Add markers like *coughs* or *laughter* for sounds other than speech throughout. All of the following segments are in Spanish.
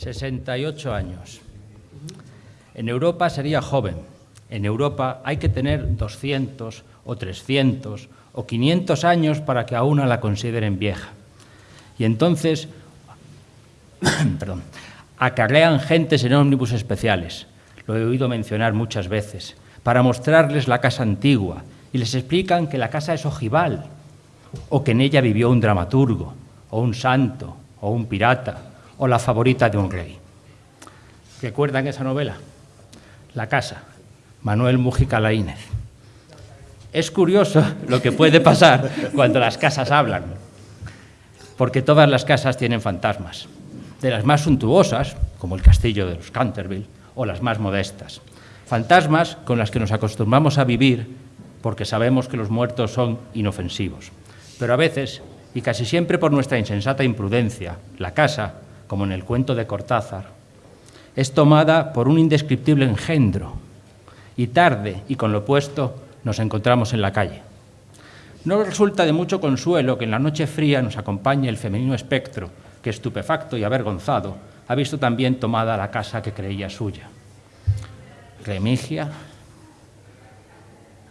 68 años. En Europa sería joven. En Europa hay que tener 200 o 300 o 500 años para que a una la consideren vieja. Y entonces, *coughs* perdón, acarrean gentes en ómnibus especiales, lo he oído mencionar muchas veces, para mostrarles la casa antigua y les explican que la casa es ojival o que en ella vivió un dramaturgo o un santo o un pirata o la favorita de un rey. ¿Recuerdan esa novela? La casa, Manuel Mujica Laínez. Es curioso lo que puede pasar cuando las casas hablan, porque todas las casas tienen fantasmas, de las más suntuosas, como el castillo de los Canterville, o las más modestas. Fantasmas con las que nos acostumbramos a vivir porque sabemos que los muertos son inofensivos. Pero a veces, y casi siempre por nuestra insensata imprudencia, la casa, como en el cuento de Cortázar, es tomada por un indescriptible engendro, y tarde y con lo opuesto nos encontramos en la calle. No resulta de mucho consuelo que en la noche fría nos acompañe el femenino espectro que, estupefacto y avergonzado, ha visto también tomada la casa que creía suya. Remigia,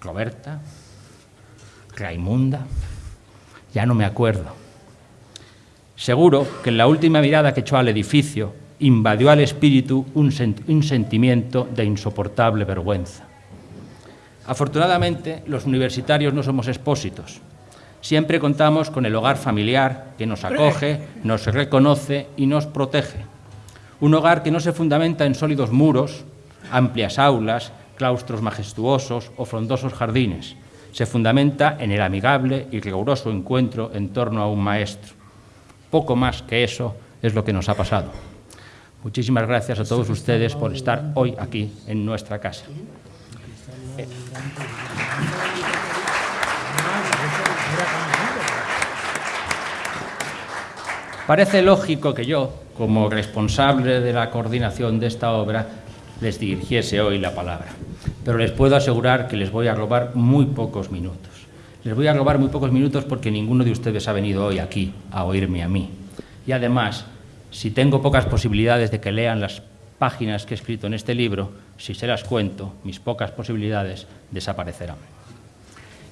Roberta, Raimunda, ya no me acuerdo. Seguro que en la última mirada que echó al edificio invadió al espíritu un, sentimiento de insoportable vergüenza. Afortunadamente, los universitarios no somos expósitos. Siempre contamos con el hogar familiar que nos acoge, nos reconoce y nos protege. Un hogar que no se fundamenta en sólidos muros, amplias aulas, claustros majestuosos o frondosos jardines. Se fundamenta en el amigable y riguroso encuentro en torno a un maestro. Poco más que eso es lo que nos ha pasado. Muchísimas gracias a todos ustedes por estar hoy aquí en nuestra casa. Parece lógico que yo, como responsable de la coordinación de esta obra, les dirigiese hoy la palabra, pero les puedo asegurar que les voy a robar muy pocos minutos. Les voy a robar muy pocos minutos porque ninguno de ustedes ha venido hoy aquí a oírme a mí. Y además, si tengo pocas posibilidades de que lean las páginas que he escrito en este libro, si se las cuento, mis pocas posibilidades desaparecerán.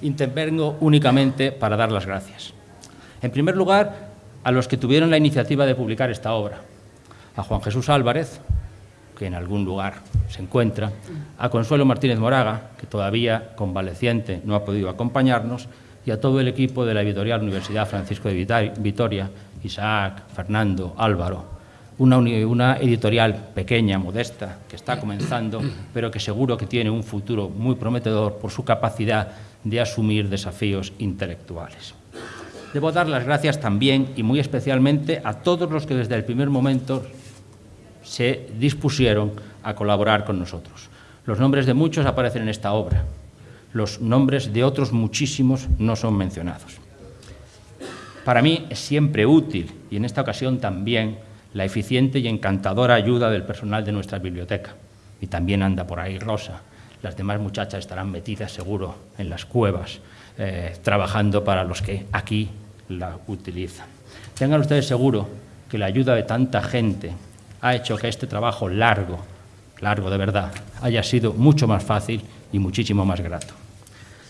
Intervengo únicamente para dar las gracias. En primer lugar, a los que tuvieron la iniciativa de publicar esta obra, a Juan Jesús Álvarez, que en algún lugar se encuentra, a Consuelo Martínez Moraga, que todavía convaleciente no ha podido acompañarnos, y a todo el equipo de la editorial Universidad Francisco de Vitoria, Isaac, Fernando, Álvaro, una, editorial pequeña, modesta, que está comenzando, pero que seguro que tiene un futuro muy prometedor por su capacidad de asumir desafíos intelectuales. Debo dar las gracias también y muy especialmente a todos los que desde el primer momento se dispusieron a colaborar con nosotros. Los nombres de muchos aparecen en esta obra, los nombres de otros muchísimos no son mencionados. Para mí es siempre útil, y en esta ocasión también, la eficiente y encantadora ayuda del personal de nuestra biblioteca. Y también anda por ahí Rosa. Las demás muchachas estarán metidas seguro en las cuevas, eh, trabajando para los que aquí la utilizan. Tengan ustedes seguro que la ayuda de tanta gente ha hecho que este trabajo largo, largo de verdad, haya sido mucho más fácil y muchísimo más grato.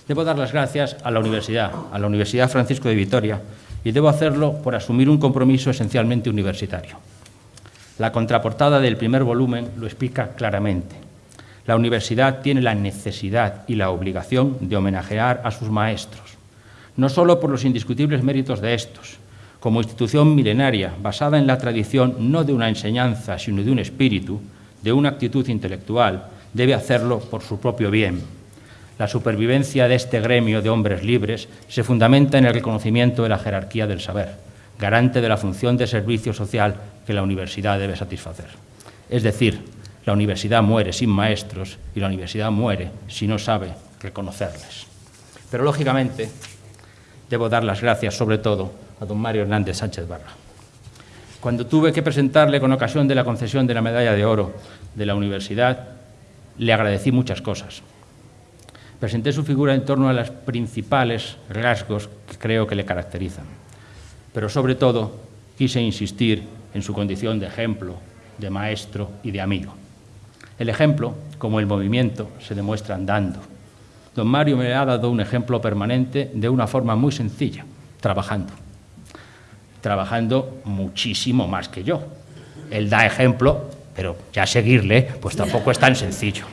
Debo dar las gracias a la universidad, a la Universidad Francisco de Vitoria, y debo hacerlo por asumir un compromiso esencialmente universitario. La contraportada del primer volumen lo explica claramente. La universidad tiene la necesidad y la obligación de homenajear a sus maestros, no solo por los indiscutibles méritos de estos, como institución milenaria basada en la tradición no de una enseñanza, sino de un espíritu, de una actitud intelectual, debe hacerlo por su propio bien, la supervivencia de este gremio de hombres libres se fundamenta en el reconocimiento de la jerarquía del saber, garante de la función de servicio social que la universidad debe satisfacer. Es decir, la universidad muere sin maestros y la universidad muere si no sabe reconocerles. Pero, lógicamente, debo dar las gracias, sobre todo, a don Mario Hernández Sánchez Barra. Cuando tuve que presentarle con ocasión de la concesión de la medalla de oro de la universidad, le agradecí muchas cosas presenté su figura en torno a los principales rasgos que creo que le caracterizan. Pero sobre todo quise insistir en su condición de ejemplo, de maestro y de amigo. El ejemplo, como el movimiento, se demuestra andando. Don Mario me ha dado un ejemplo permanente de una forma muy sencilla, trabajando. Trabajando muchísimo más que yo. Él da ejemplo, pero ya seguirle, pues tampoco es tan sencillo.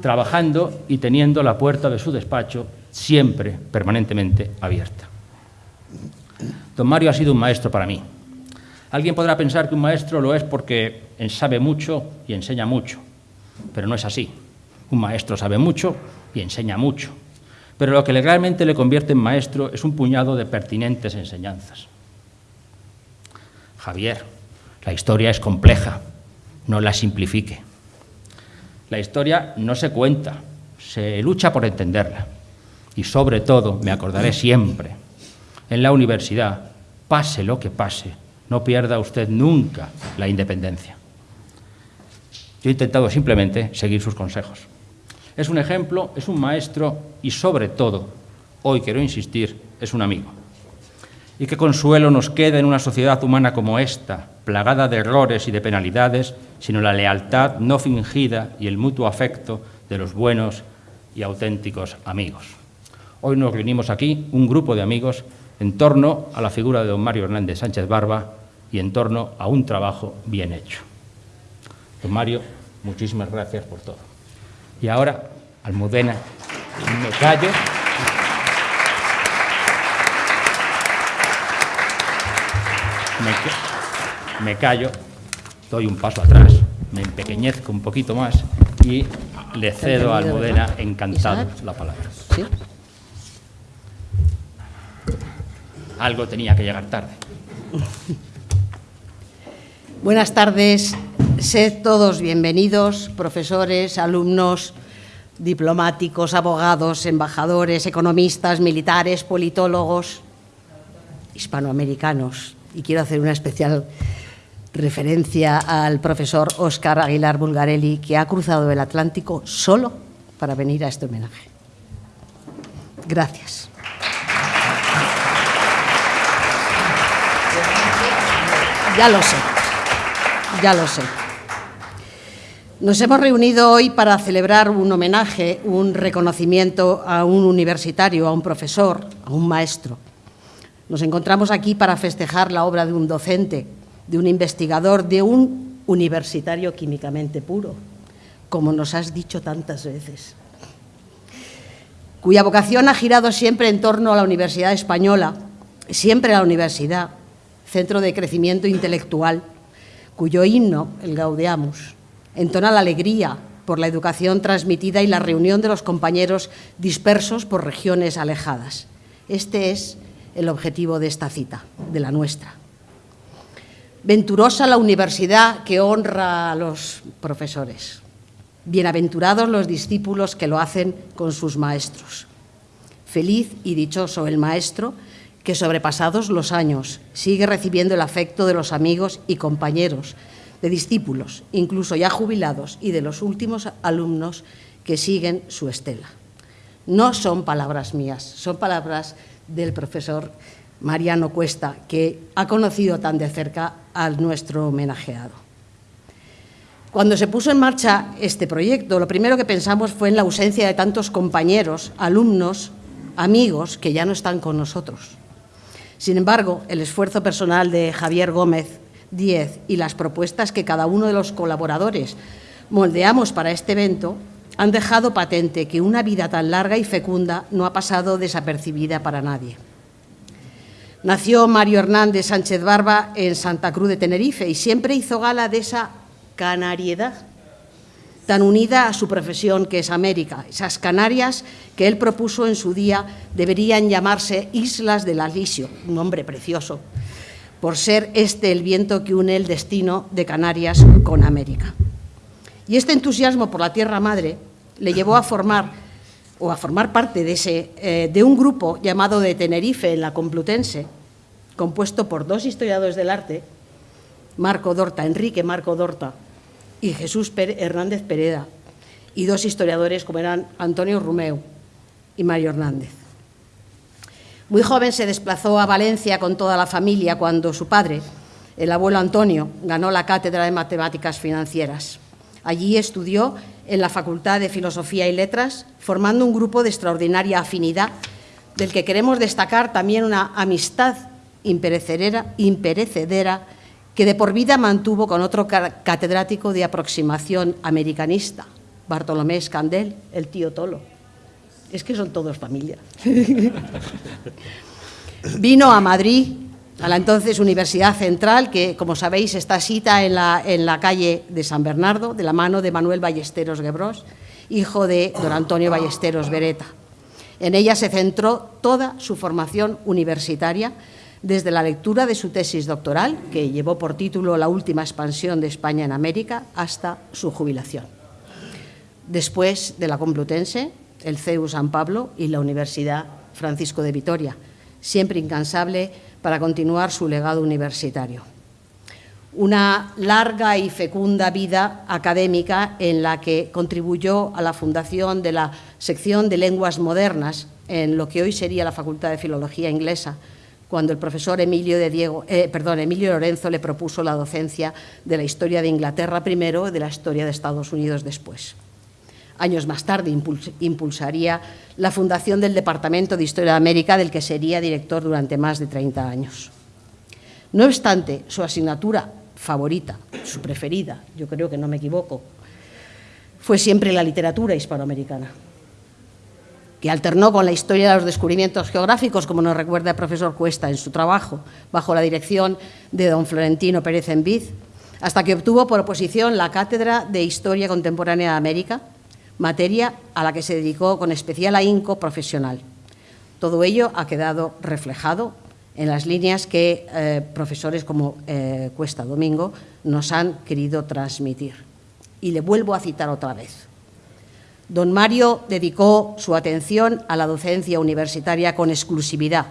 Trabajando y teniendo la puerta de su despacho siempre, permanentemente abierta. Don Mario ha sido un maestro para mí. Alguien podrá pensar que un maestro lo es porque sabe mucho y enseña mucho, pero no es así. Un maestro sabe mucho y enseña mucho, pero lo que realmente le convierte en maestro es un puñado de pertinentes enseñanzas. Javier, la historia es compleja, no la simplifique. La historia no se cuenta, se lucha por entenderla. Y sobre todo, me acordaré siempre, en la universidad, pase lo que pase, no pierda usted nunca la independencia. Yo he intentado simplemente seguir sus consejos. Es un ejemplo, es un maestro y sobre todo, hoy quiero insistir, es un amigo. Y qué consuelo nos queda en una sociedad humana como esta, plagada de errores y de penalidades, sino la lealtad no fingida y el mutuo afecto de los buenos y auténticos amigos. Hoy nos reunimos aquí, un grupo de amigos, en torno a la figura de don Mario Hernández Sánchez Barba y en torno a un trabajo bien hecho. Don Mario, muchísimas gracias por todo. Y ahora, Almudena, me callo. Me, callo, doy un paso atrás, me empequeñezco un poquito más y le cedo a Almudena encantado la palabra. Algo tenía que llegar tarde. *laughs* Buenas tardes, sed todos bienvenidos, profesores, alumnos, diplomáticos, abogados, embajadores, economistas, militares, politólogos, hispanoamericanos. Y quiero hacer una especial referencia al profesor Óscar Aguilar Bulgarelli, que ha cruzado el Atlántico solo para venir a este homenaje. Gracias. Ya lo sé ya lo sé. Nos hemos reunido hoy para celebrar un homenaje, un reconocimiento a un universitario, a un profesor, a un maestro. Nos encontramos aquí para festejar la obra de un docente, de un investigador, de un universitario químicamente puro, como nos has dicho tantas veces, cuya vocación ha girado siempre en torno a la Universidad Española, siempre a la universidad, centro de crecimiento intelectual, cuyo himno, el Gaudeamus, entona la alegría por la educación transmitida y la reunión de los compañeros dispersos por regiones alejadas. Este es el objetivo de esta cita, de la nuestra. Venturosa la universidad que honra a los profesores. Bienaventurados los discípulos que lo hacen con sus maestros. Feliz y dichoso el maestro que sobrepasados los años sigue recibiendo el afecto de los amigos y compañeros, de discípulos, incluso ya jubilados, y de los últimos alumnos que siguen su estela. No son palabras mías, son palabras del profesor Mariano Cuesta, que ha conocido tan de cerca al nuestro homenajeado. Cuando se puso en marcha este proyecto, lo primero que pensamos fue en la ausencia de tantos compañeros, alumnos, amigos que ya no están con nosotros. Sin embargo, el esfuerzo personal de Javier Gómez Díez y las propuestas que cada uno de los colaboradores moldeamos para este evento han dejado patente que una vida tan larga y fecunda no ha pasado desapercibida para nadie. Nació Mario Hernández Sánchez Barba en Santa Cruz de Tenerife y siempre hizo gala de esa canariedad tan unida a su profesión que es América. Esas Canarias que él propuso en su día deberían llamarse Islas del Alisio, un nombre precioso, por ser este el viento que une el destino de Canarias con América. Y este entusiasmo por la tierra madre le llevó a formar o a formar parte de, ese, eh, de un grupo llamado de Tenerife en la Complutense, compuesto por dos historiadores del arte, Marco Dorta, Enrique Marco Dorta y Jesús Hernández Pereda, y dos historiadores como eran Antonio Rumeu y Mario Hernández. Muy joven se desplazó a Valencia con toda la familia cuando su padre, el abuelo Antonio ganó la cátedra de Matemáticas Financieras. Allí estudió en la Facultad de Filosofía y Letras, formando un grupo de extraordinaria afinidad, del que queremos destacar también una amistad imperecedera, que de por vida mantuvo con otro catedrático de aproximación americanista, Bartolomé Escandel, el tío Tolo. Es que son todos familia. *laughs* Vino a Madrid, a la entonces Universidad Central, que, como sabéis, está cita en la, calle de San Bernardo, de la mano de Manuel Ballesteros Gebros, hijo de don Antonio Ballesteros Bereta. En ella se centró toda su formación universitaria, desde la lectura de su tesis doctoral, que llevó por título La última expansión de España en América, hasta su jubilación. Después de la Complutense, el CEU San Pablo y la Universidad Francisco de Vitoria, siempre incansable para continuar su legado universitario. Una larga y fecunda vida académica en la que contribuyó a la fundación de la sección de lenguas modernas en lo que hoy sería la Facultad de Filología Inglesa, cuando el profesor Emilio, de Diego, eh, perdón, Emilio Lorenzo le propuso la docencia de la historia de Inglaterra primero y de la historia de Estados Unidos después. Años más tarde impulsaría la fundación del Departamento de Historia de América, del que sería director durante más de 30 años. No obstante, su asignatura favorita, su preferida, yo creo que no me equivoco, fue siempre la literatura hispanoamericana, que alternó con la historia de los descubrimientos geográficos, como nos recuerda el profesor Cuesta en su trabajo, bajo la dirección de don Florentino Pérez Enviz, hasta que obtuvo por oposición la Cátedra de Historia Contemporánea de América, materia a la que se dedicó con especial ahínco profesional. Todo ello ha quedado reflejado en las líneas que eh, profesores como eh, Cuesta Domingo nos han querido transmitir. Y le vuelvo a citar otra vez. Don Mario dedicó su atención a la docencia universitaria con exclusividad.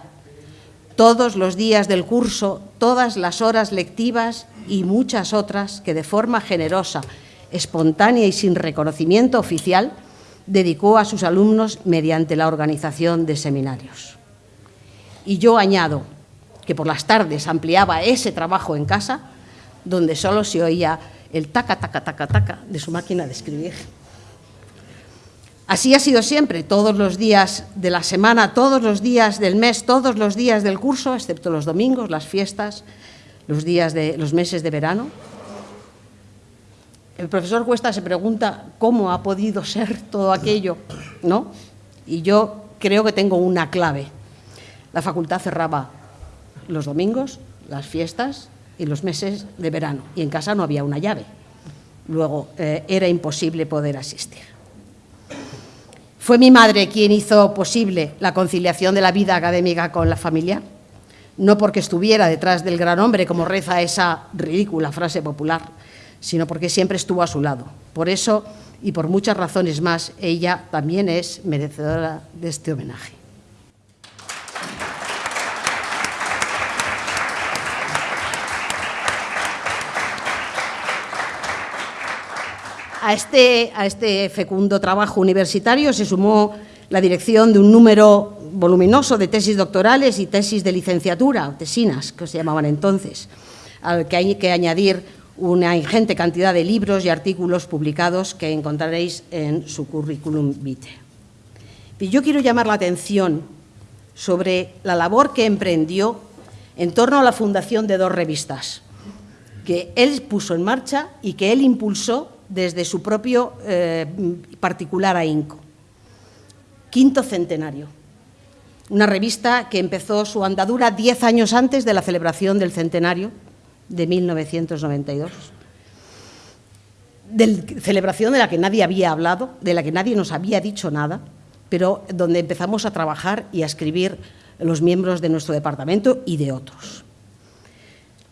Todos los días del curso, todas las horas lectivas y muchas otras que de forma generosa espontánea y sin reconocimiento oficial, dedicó a sus alumnos mediante la organización de seminarios. Y yo añado que por las tardes ampliaba ese trabajo en casa, donde solo se oía el taca, taca, taca, taca de su máquina de escribir. Así ha sido siempre, todos los días de la semana, todos los días del mes, todos los días del curso, excepto los domingos, las fiestas, los días de los meses de verano, el profesor Cuesta se pregunta cómo ha podido ser todo aquello, ¿no? Y yo creo que tengo una clave. La facultad cerraba los domingos, las fiestas y los meses de verano, y en casa no había una llave. Luego eh, era imposible poder asistir. ¿Fue mi madre quien hizo posible la conciliación de la vida académica con la familia? No porque estuviera detrás del gran hombre, como reza esa ridícula frase popular, sino porque siempre estuvo a su lado. Por eso y por muchas razones más, ella también es merecedora de este homenaje. A este, a este fecundo trabajo universitario se sumó la dirección de un número voluminoso de tesis doctorales y tesis de licenciatura, tesinas, que se llamaban entonces, al que hay que añadir una ingente cantidad de libros y artículos publicados que encontraréis en su currículum vitae. Y yo quiero llamar la atención sobre la labor que emprendió en torno a la fundación de dos revistas, que él puso en marcha y que él impulsó desde su propio eh, particular ahínco. Quinto Centenario, una revista que empezó su andadura diez años antes de la celebración del centenario de 1992, de celebración de la que nadie había hablado, de la que nadie nos había dicho nada, pero donde empezamos a trabajar y a escribir los miembros de nuestro departamento y de otros.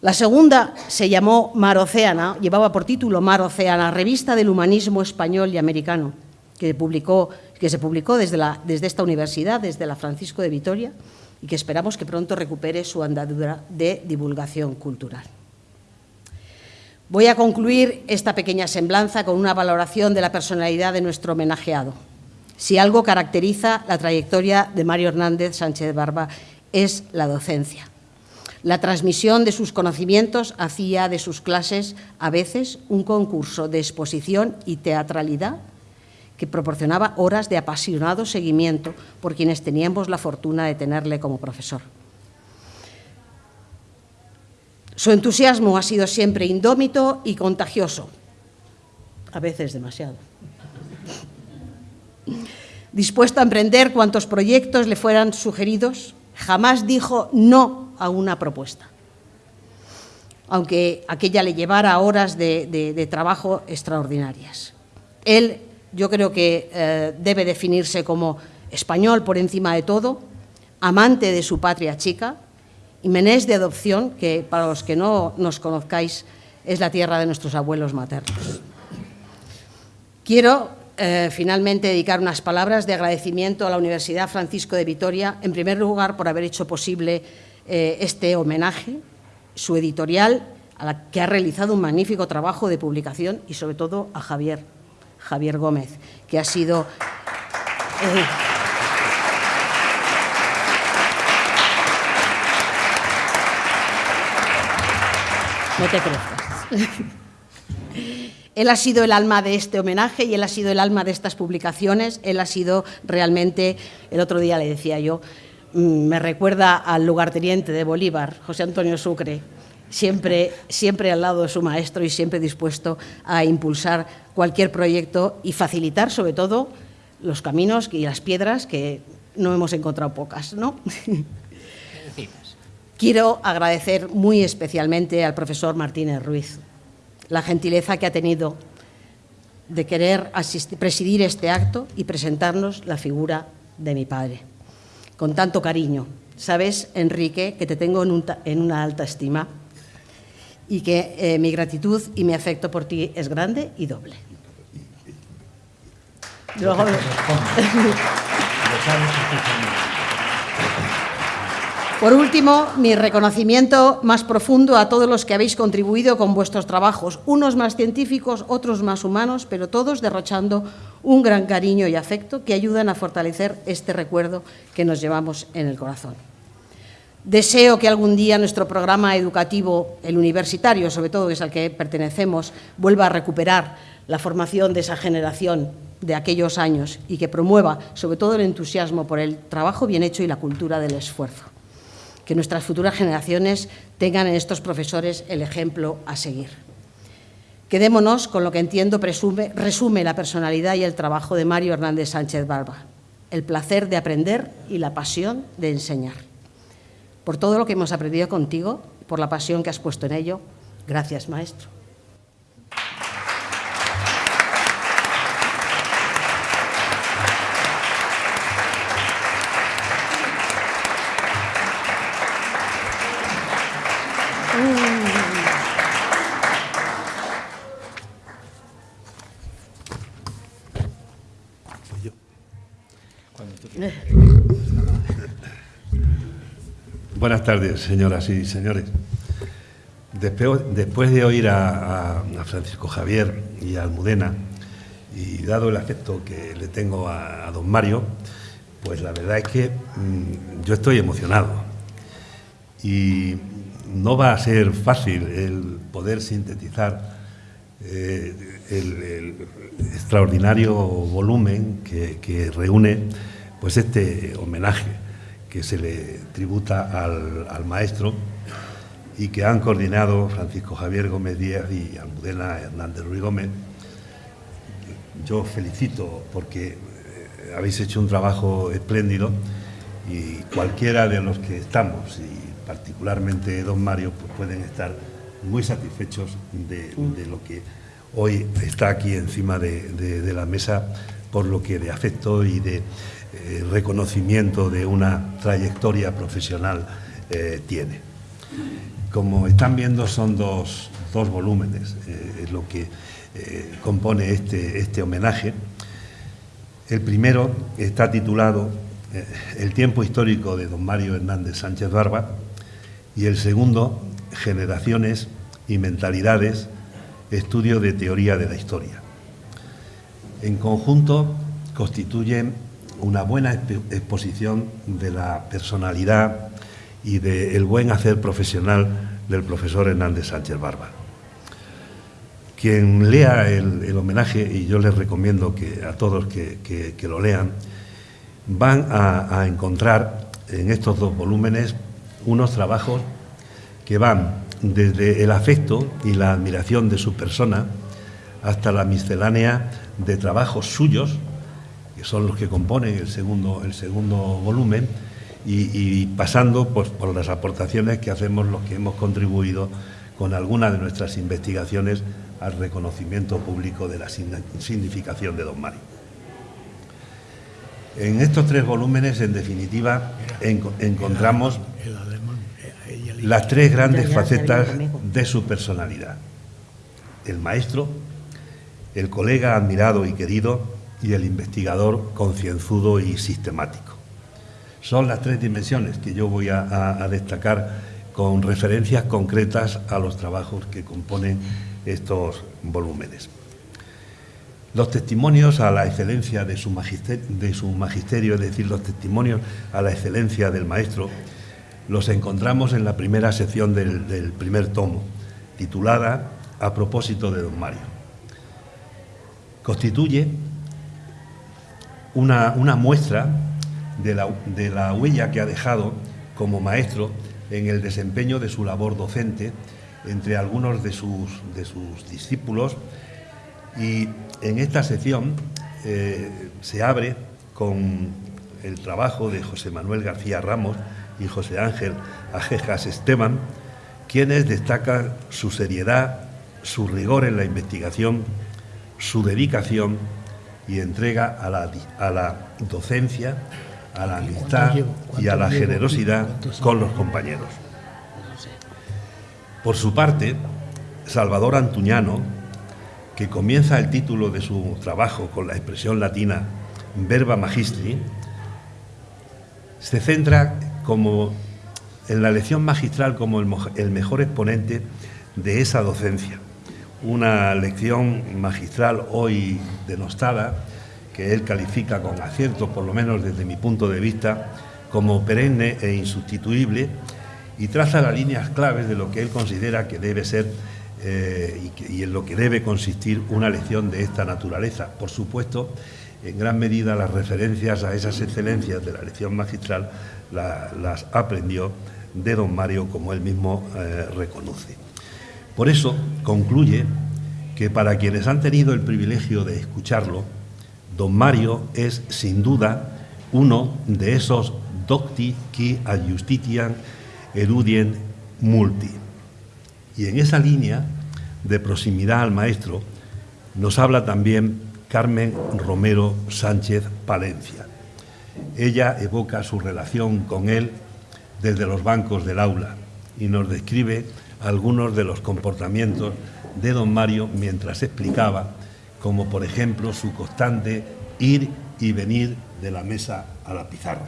La segunda se llamó Mar Océana, llevaba por título Mar Océana, revista del humanismo español y americano, que, publicó, que se publicó desde esta universidad, desde la Francisco de Vitoria, y que esperamos que pronto recupere su andadura de divulgación cultural. Voy a concluir esta pequeña semblanza con una valoración de la personalidad de nuestro homenajeado. Si algo caracteriza la trayectoria de Mario Hernández Sánchez Barba es la docencia. La transmisión de sus conocimientos hacía de sus clases a veces un concurso de exposición y teatralidad que proporcionaba horas de apasionado seguimiento por quienes teníamos la fortuna de tenerle como profesor. Su entusiasmo ha sido siempre indómito y contagioso, a veces demasiado. Dispuesto a emprender cuantos proyectos le fueran sugeridos, jamás dijo no a una propuesta, aunque aquella le llevara horas de, trabajo extraordinarias. Él, yo creo que eh, debe definirse como español por encima de todo, amante de su patria chica, y menés de adopción, que para los que no nos conozcáis es la tierra de nuestros abuelos maternos. Quiero eh, finalmente dedicar unas palabras de agradecimiento a la Universidad Francisco de Vitoria, en primer lugar por haber hecho posible eh, este homenaje, su editorial, a la que ha realizado un magnífico trabajo de publicación y sobre todo a Javier, Javier Gómez, que ha sido... Eh, no te crezcas. *laughs* Él ha sido el alma de este homenaje y él ha sido el alma de estas publicaciones. Él ha sido realmente, el otro día le decía yo, Mm, me recuerda al lugarteniente de Bolívar, José Antonio Sucre, siempre, siempre al lado de su maestro y siempre dispuesto a impulsar cualquier proyecto y facilitar, sobre todo, los caminos y las piedras que no hemos encontrado pocas, ¿no? *laughs* Quiero agradecer muy especialmente al profesor Martínez Ruiz la gentileza que ha tenido de querer presidir este acto y presentarnos la figura de mi padre con tanto cariño. Sabes, Enrique, que te tengo en, una alta estima y que eh, mi gratitud y mi afecto por ti es grande y doble. *laughs* Por último, mi reconocimiento más profundo a todos los que habéis contribuido con vuestros trabajos, unos más científicos, otros más humanos, pero todos derrochando un gran cariño y afecto que ayudan a fortalecer este recuerdo que nos llevamos en el corazón. Deseo que algún día nuestro programa educativo, el universitario, sobre todo que es al que pertenecemos, vuelva a recuperar la formación de esa generación de aquellos años y que promueva sobre todo el entusiasmo por el trabajo bien hecho y la cultura del esfuerzo que nuestras futuras generaciones tengan en estos profesores el ejemplo a seguir. Quedémonos con lo que entiendo resume la personalidad y el trabajo de Mario Hernández Sánchez Barba, el placer de aprender y la pasión de enseñar. Por todo lo que hemos aprendido contigo, por la pasión que has puesto en ello, gracias, maestro. Buenas tardes, señoras y señores. Después, de oír a, Francisco Javier y a Almudena, y dado el afecto que le tengo a, don Mario, pues la verdad es que mm, yo estoy emocionado. Y no va a ser fácil el poder sintetizar eh, el, extraordinario volumen que, que reúne pues este homenaje que se le tributa al, maestro y que han coordinado Francisco Javier Gómez Díaz y Almudena Hernández Ruiz Gómez. Yo felicito porque eh, habéis hecho un trabajo espléndido y cualquiera de los que estamos, y particularmente don Mario, pues pueden estar muy satisfechos de, lo que hoy está aquí encima de la mesa por lo que de afecto y de eh, reconocimiento de una trayectoria profesional eh, tiene. Como están viendo, son dos, volúmenes eh, lo que compone este, este homenaje. El primero está titulado El tiempo histórico de don Mario Hernández Sánchez Barba y el segundo, Generaciones y mentalidades, estudio de teoría de la historia. En conjunto constituyen una buena exposición de la personalidad y del buen hacer profesional del profesor Hernández Sánchez Barba. Quien lea el, homenaje, y yo les recomiendo que a todos que, lo lean, van a, a encontrar en estos dos volúmenes unos trabajos que van desde el afecto y la admiración de su persona hasta la miscelánea de trabajos suyos, que son los que componen el segundo, el segundo volumen, y, pasando pues, por las aportaciones que hacemos los que hemos contribuido con alguna de nuestras investigaciones al reconocimiento público de la significación de Don Mario. En estos tres volúmenes, en definitiva, encontramos las tres grandes facetas de su personalidad. El maestro, el colega admirado y querido y el investigador concienzudo y sistemático. Son las tres dimensiones que yo voy a, destacar con referencias concretas a los trabajos que componen estos volúmenes. Los testimonios a la excelencia de su, magisterio, es decir, los testimonios a la excelencia del maestro, los encontramos en la primera sección del, primer tomo, titulada A propósito de don Mario. Constituye una, muestra de la, huella que ha dejado como maestro en el desempeño de su labor docente entre algunos de sus, discípulos. Y en esta sección eh, se abre con el trabajo de José Manuel García Ramos, y José Ángel Ajejas Esteban, quienes destacan su seriedad, su rigor en la investigación, su dedicación y entrega a la, a la docencia, a la amistad y a la generosidad con los compañeros. Por su parte, Salvador Antuñano, que comienza el título de su trabajo con la expresión latina verba magistri, se centra como en la lección magistral como el, mejor exponente de esa docencia. Una lección magistral hoy denostada, que él califica con acierto, por lo menos desde mi punto de vista, como perenne e insustituible, y traza las líneas claves de lo que él considera que debe ser eh, y, en lo que debe consistir una lección de esta naturaleza. Por supuesto, en gran medida las referencias a esas excelencias de la lección magistral las aprendió de don Mario, como él mismo eh, reconoce. Por eso concluye que para quienes han tenido el privilegio de escucharlo, don Mario es sin duda uno de esos docti qui ad justitiam erudien multi. Y en esa línea de proximidad al maestro nos habla también Carmen Romero Sánchez Palencia. Ella evoca su relación con él desde los bancos del aula y nos describe algunos de los comportamientos de don Mario mientras explicaba, como por ejemplo su constante ir y venir de la mesa a la pizarra.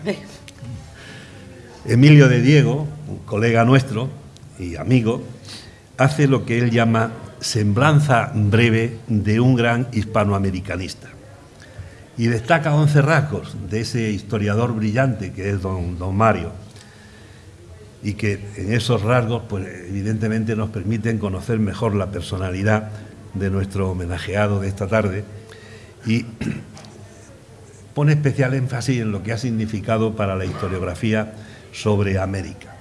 Emilio de Diego, un colega nuestro y amigo, hace lo que él llama semblanza breve de un gran hispanoamericanista. Y destaca 11 rasgos de ese historiador brillante que es don, don Mario y que en esos rasgos pues evidentemente nos permiten conocer mejor la personalidad de nuestro homenajeado de esta tarde y *clears throat* pone especial énfasis en lo que ha significado para la historiografía sobre América.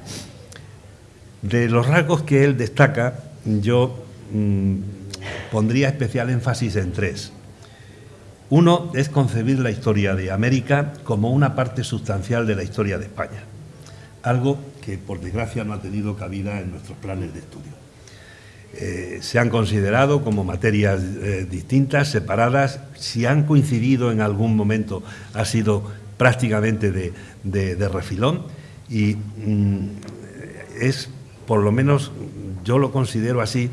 De los rasgos que él destaca, yo mm, pondría especial énfasis en tres. Uno es concebir la historia de América como una parte sustancial de la historia de España, algo que por desgracia no ha tenido cabida en nuestros planes de estudio. Eh, se han considerado como materias eh, distintas, separadas, si han coincidido en algún momento ha sido prácticamente de, refilón y mm, es, por lo menos yo lo considero así,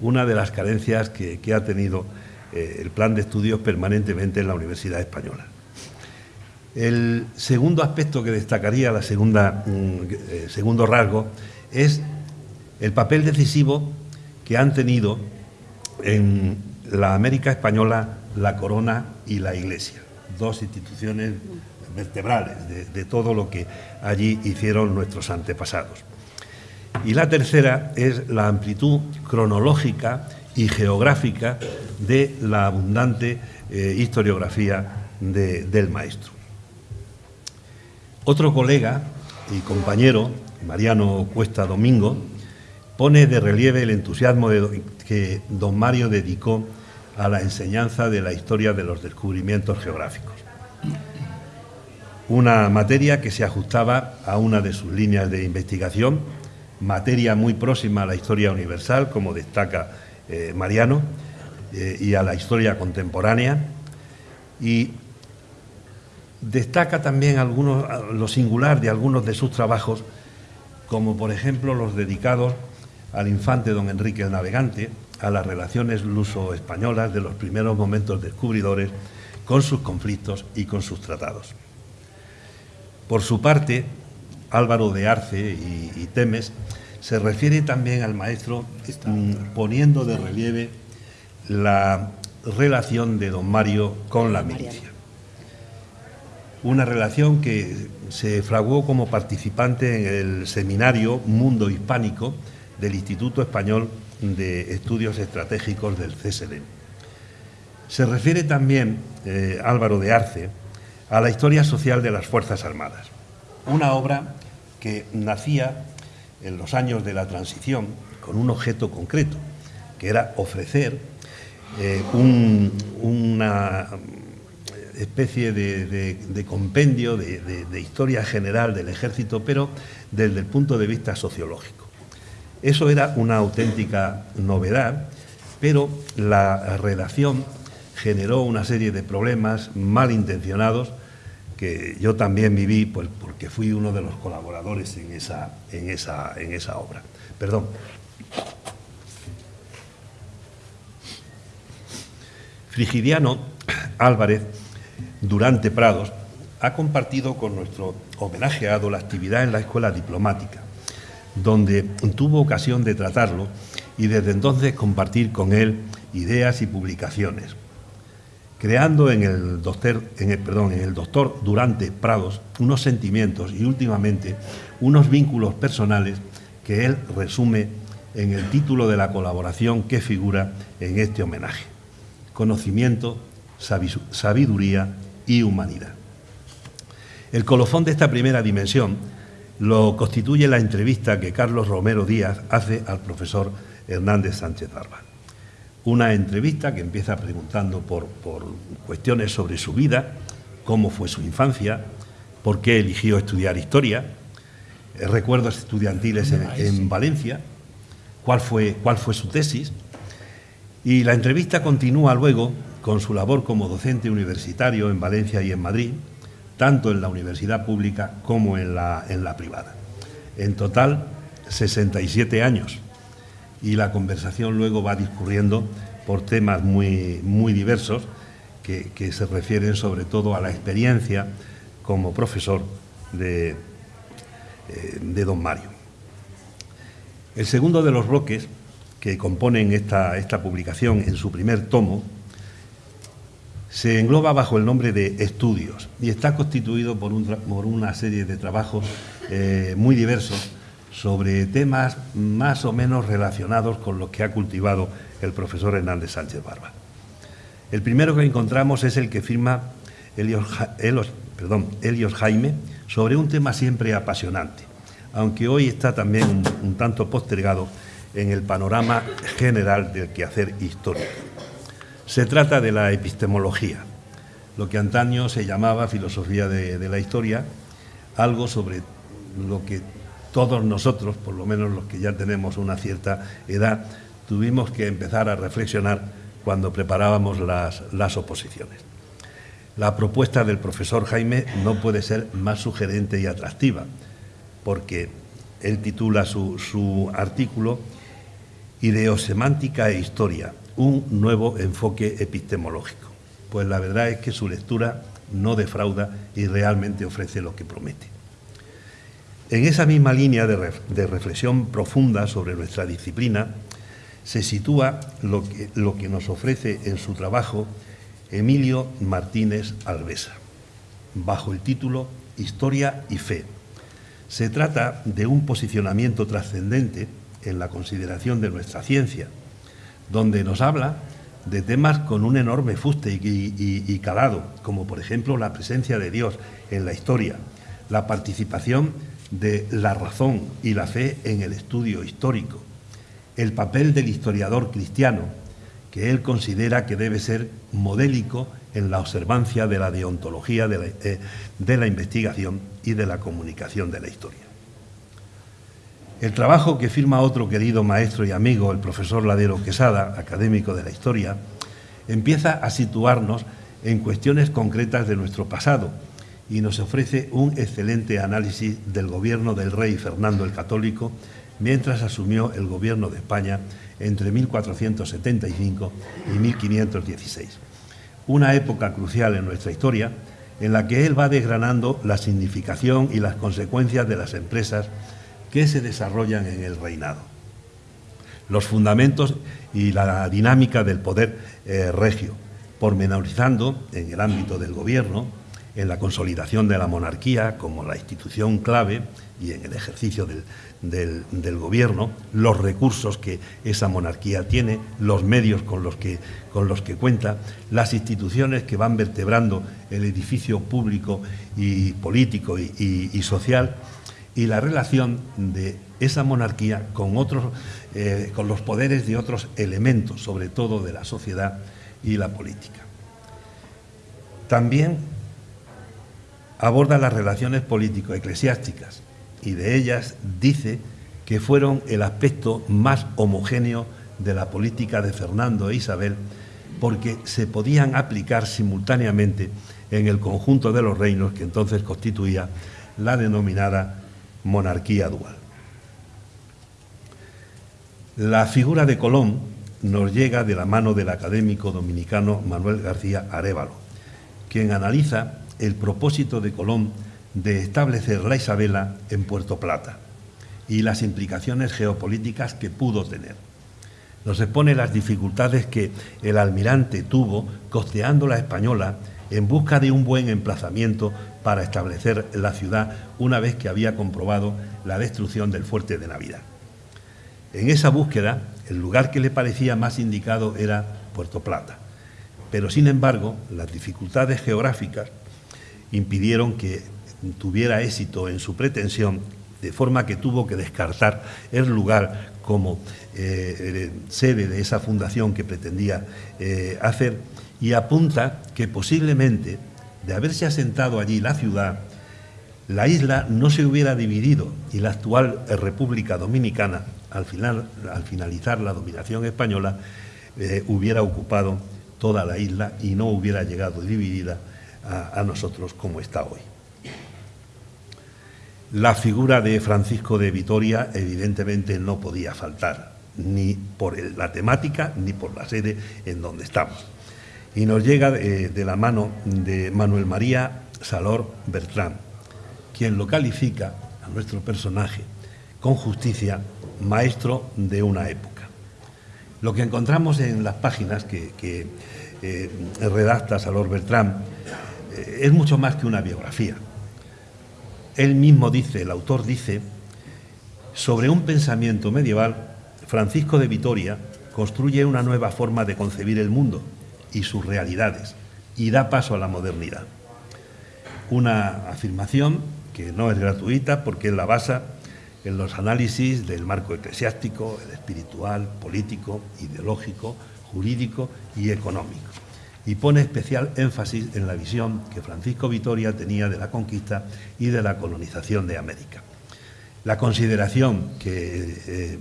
una de las carencias que ha tenido eh, el plan de estudios permanentemente en la Universidad Española. El segundo aspecto que destacaría, la segunda, mm, eh, segundo rasgo, es el papel decisivo que han tenido en la América española la corona y la iglesia. dos instituciones vertebrales de, todo lo que allí hicieron nuestros antepasados. Y la tercera es la amplitud cronológica y geográfica de la abundante eh, historiografía del maestro. Otro colega y compañero, Mariano Cuesta Domingo, pone de relieve el entusiasmo que don Mario dedicó a la enseñanza de la historia de los descubrimientos geográficos. Una materia que se ajustaba a una de sus líneas de investigación, materia muy próxima a la historia universal, como destaca eh, Mariano, eh, y a la historia contemporánea. Destaca también algunos, lo singular de algunos de sus trabajos, como por ejemplo los dedicados al infante don Enrique el Navegante, a las relaciones luso-españolas de los primeros momentos descubridores con sus conflictos y con sus tratados. Por su parte, Álvaro de Arce y Temes se refiere también al maestro mm, poniendo de relieve la relación de don Mario con la milicia. Una relación que se fraguó como participante en el seminario Mundo Hispánico del Instituto Español de Estudios Estratégicos del CSD. Se refiere también eh, Álvaro de Arce a la historia social de las Fuerzas Armadas, una obra que nacía en los años de la transición con un objeto concreto, que era ofrecer eh, una especie de, compendio de, historia general del ejército, pero desde el punto de vista sociológico. Eso era una auténtica novedad, pero la redacción generó una serie de problemas malintencionados que yo también viví pues, porque fui uno de los colaboradores en esa, en esa, en esa obra. Perdón. Frigidiano Álvarez, durante Prados, ha compartido con nuestro homenajeado la actividad en la escuela diplomática, donde tuvo ocasión de tratarlo y desde entonces compartir con él ideas y publicaciones creando en el, doctor, en el, perdón, en el doctor Durante Prados unos sentimientos y últimamente unos vínculos personales que él resume en el título de la colaboración que figura en este homenaje. Conocimiento, sabiduría y humanidad. El colofón de esta primera dimensión lo constituye la entrevista que Carlos Romero Díaz hace al profesor Hernández Sánchez Barba una entrevista que empieza preguntando por, cuestiones sobre su vida, cómo fue su infancia, por qué eligió estudiar historia, eh, recuerdos estudiantiles en, Valencia, cuál fue, cuál fue su tesis. Y la entrevista continúa luego con su labor como docente universitario en Valencia y en Madrid, tanto en la universidad pública como en la, en la privada. En total, 67 años y la conversación luego va discurriendo por temas muy, muy diversos que, se refieren sobre todo a la experiencia como profesor de, eh, de don Mario. El segundo de los bloques que componen esta, esta publicación en su primer tomo se engloba bajo el nombre de Estudios y está constituido por, una serie de trabajos eh, muy diversos sobre temas más o menos relacionados con lo que ha cultivado el profesor Hernández Sánchez Barba. El primero que encontramos es el que firma Elios, Jaime sobre un tema siempre apasionante, aunque hoy está también un, tanto postergado en el panorama general del quehacer histórico. Se trata de la epistemología, lo que antaño se llamaba filosofía de la historia, algo sobre lo que todos nosotros, por lo menos los que ya tenemos una cierta edad, tuvimos que empezar a reflexionar cuando preparábamos las, oposiciones. La propuesta del profesor Jaime no puede ser más sugerente y atractiva, porque él titula su, su artículo Ideosemántica e Historia, un nuevo enfoque epistemológico. Pues la verdad es que su lectura no defrauda y realmente ofrece lo que promete. En esa misma línea de, reflexión profunda sobre nuestra disciplina se sitúa lo que, lo que nos ofrece en su trabajo Emilio Martínez Alvesa, bajo el título Historia y Fe. Se trata de un posicionamiento trascendente en la consideración de nuestra ciencia, donde nos habla de temas con un enorme fuste y, calado, como por ejemplo la presencia de Dios en la historia, la participación de la razón y la fe en el estudio histórico, el papel del historiador cristiano, que él considera que debe ser modélico en la observancia de la deontología de la, eh, investigación y de la comunicación de la historia. El trabajo que firma otro querido maestro y amigo, el profesor Ladero Quesada, académico de la historia, empieza a situarnos en cuestiones concretas de nuestro pasado y nos ofrece un excelente análisis del gobierno del rey Fernando el Católico mientras asumió el gobierno de España entre 1475 y 1516. Una época crucial en nuestra historia en la que él va desgranando la significación y las consecuencias de las empresas que se desarrollan en el reinado. Los fundamentos y la dinámica del poder eh, regio, pormenorizando en el ámbito del gobierno, en la consolidación de la monarquía como la institución clave y en el ejercicio del, gobierno, los recursos que esa monarquía tiene, los medios con los que, con los que cuenta, las instituciones que van vertebrando el edificio público y político y social y la relación de esa monarquía con, otros, eh, con los poderes de otros elementos, sobre todo de la sociedad y la política. También aborda las relaciones político-eclesiásticas y de ellas dice que fueron el aspecto más homogéneo de la política de Fernando e Isabel porque se podían aplicar simultáneamente en el conjunto de los reinos que entonces constituía la denominada monarquía dual. La figura de Colón nos llega de la mano del académico dominicano Manuel García Arevalo, quien analiza el propósito de Colón de establecer la Isabela en Puerto Plata y las implicaciones geopolíticas que pudo tener. Nos expone las dificultades que el almirante tuvo costeando la española en busca de un buen emplazamiento para establecer la ciudad una vez que había comprobado la destrucción del fuerte de Navidad. En esa búsqueda, el lugar que le parecía más indicado era Puerto Plata, pero sin embargo las dificultades geográficas impidieron que tuviera éxito en su pretensión, de forma que tuvo que descartar el lugar como eh, sede de esa fundación que pretendía eh, hacer y apunta que posiblemente de haberse asentado allí la ciudad, la isla no se hubiera dividido y la actual República Dominicana, al, final, al finalizar la dominación española, eh, hubiera ocupado toda la isla y no hubiera llegado dividida a nosotros como está hoy. La figura de Francisco de Vitoria evidentemente no podía faltar, ni por la temática ni por la sede en donde estamos y nos llega de, la mano de Manuel María Salor Bertrán, quien lo califica a nuestro personaje con justicia maestro de una época. Lo que encontramos en las páginas que, eh, redacta Salor Bertrán eh, es mucho más que una biografía. Él mismo dice, el autor dice, sobre un pensamiento medieval, Francisco de Vitoria construye una nueva forma de concebir el mundo y sus realidades y da paso a la modernidad. Una afirmación que no es gratuita porque la basa en los análisis del marco eclesiástico, el espiritual, político, ideológico, jurídico y económico. Y pone especial énfasis en la visión que Francisco Vitoria tenía de la conquista y de la colonización de América. La consideración que eh,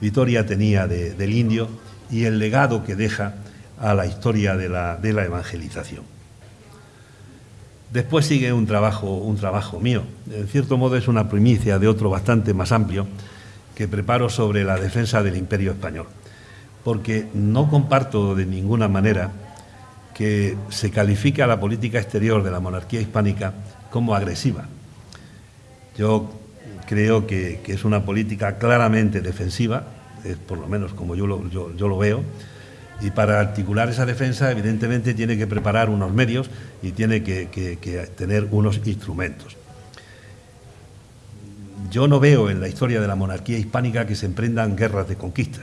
Vitoria tenía del indio y el legado que deja a la historia de la, evangelización. Después sigue un trabajo, un trabajo mío. En cierto modo es una primicia de otro bastante más amplio que preparo sobre la defensa del imperio español, porque no comparto de ninguna manera que se califique a la política exterior de la monarquía hispánica como agresiva. Yo creo que, es una política claramente defensiva, por lo menos como yo yo lo veo, Y para articular esa defensa, evidentemente, tiene que preparar unos medios y tiene que, tener unos instrumentos. Yo no veo en la historia de la monarquía hispánica que se emprendan guerras de conquista.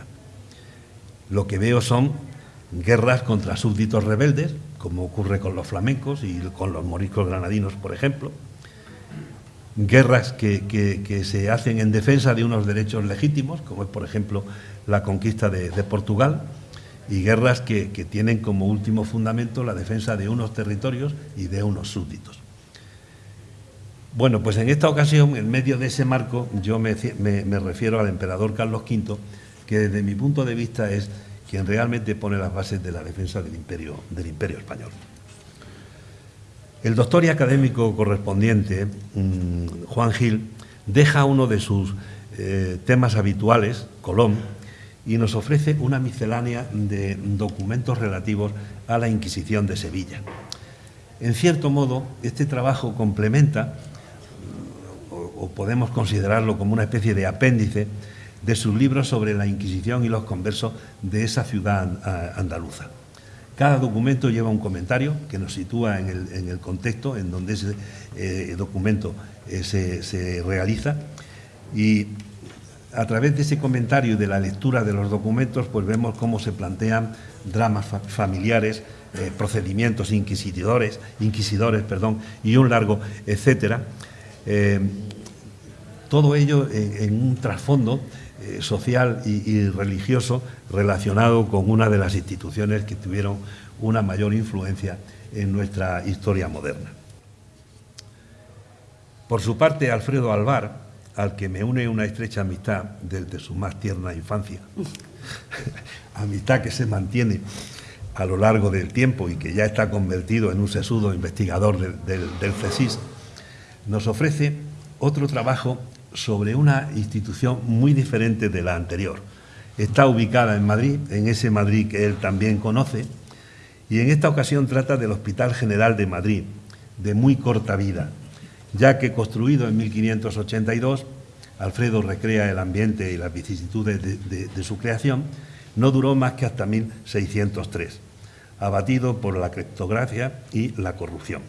Lo que veo son guerras contra súbditos rebeldes, como ocurre con los flamencos y con los moriscos granadinos, por ejemplo. Guerras que, se hacen en defensa de unos derechos legítimos, como es, por ejemplo, la conquista de Portugal y guerras que, tienen como último fundamento la defensa de unos territorios y de unos súbditos. Bueno, pues en esta ocasión, en medio de ese marco, yo me, refiero al emperador Carlos V, que desde mi punto de vista es quien realmente pone las bases de la defensa del imperio, del imperio español. El doctor y académico correspondiente, mm, Juan Gil, deja uno de sus eh, temas habituales, Colón, y nos ofrece una miscelánea de documentos relativos a la Inquisición de Sevilla. En cierto modo, este trabajo complementa, o, podemos considerarlo como una especie de apéndice, de sus libros sobre la Inquisición y los conversos de esa ciudad andaluza. Cada documento lleva un comentario que nos sitúa en el, contexto en donde ese eh, documento eh, se, se realiza y a través de ese comentario y de la lectura de los documentos, pues vemos cómo se plantean dramas familiares, eh, procedimientos inquisidores, inquisidores perdón, y un largo etcétera. Eh, todo ello en, un trasfondo eh, social y, religioso relacionado con una de las instituciones que tuvieron una mayor influencia en nuestra historia moderna. Por su parte, Alfredo Alvar, al que me une una estrecha amistad desde su más tierna infancia, *laughs* amistad que se mantiene a lo largo del tiempo y que ya está convertido en un sesudo investigador del CESIS, nos ofrece otro trabajo sobre una institución muy diferente de la anterior. Está ubicada en Madrid, en ese Madrid que él también conoce, y en esta ocasión trata del Hospital General de Madrid, de muy corta vida, ya que construido en 1582, Alfredo recrea el ambiente y las vicisitudes de, su creación, no duró más que hasta 1603, abatido por la criptografía y la corrupción.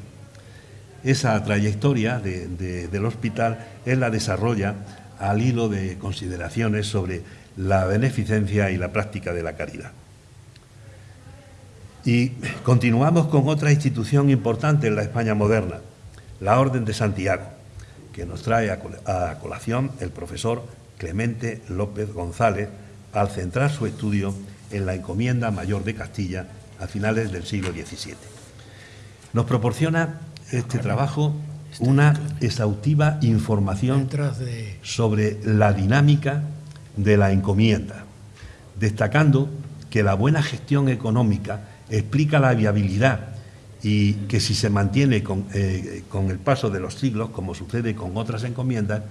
Esa trayectoria del hospital él la desarrolla al hilo de consideraciones sobre la beneficencia y la práctica de la caridad. Y continuamos con otra institución importante en la España moderna, la Orden de Santiago, que nos trae a colación el profesor Clemente López González al centrar su estudio en la encomienda mayor de Castilla a finales del siglo XVII. Nos proporciona este trabajo una exhaustiva información sobre la dinámica de la encomienda, destacando que la buena gestión económica explica la viabilidad y que si se mantiene eh, con, el paso de los siglos, como sucede con otras encomiendas,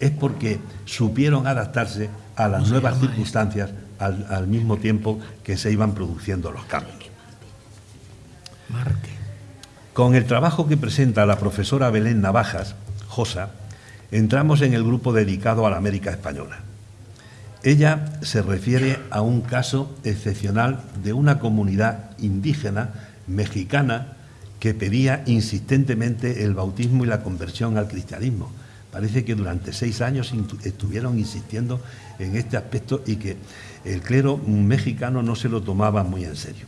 es porque supieron adaptarse a las nuevas circunstancias al, al, mismo tiempo que se iban produciendo los cambios. Con el trabajo que presenta la profesora Belén Navajas, Josa, entramos en el grupo dedicado a la América Española. Ella se refiere a un caso excepcional de una comunidad indígena mexicana que pedía insistentemente el bautismo y la conversión al cristianismo. Parece que durante seis años estuvieron insistiendo en este aspecto y que el clero mexicano no se lo tomaba muy en serio.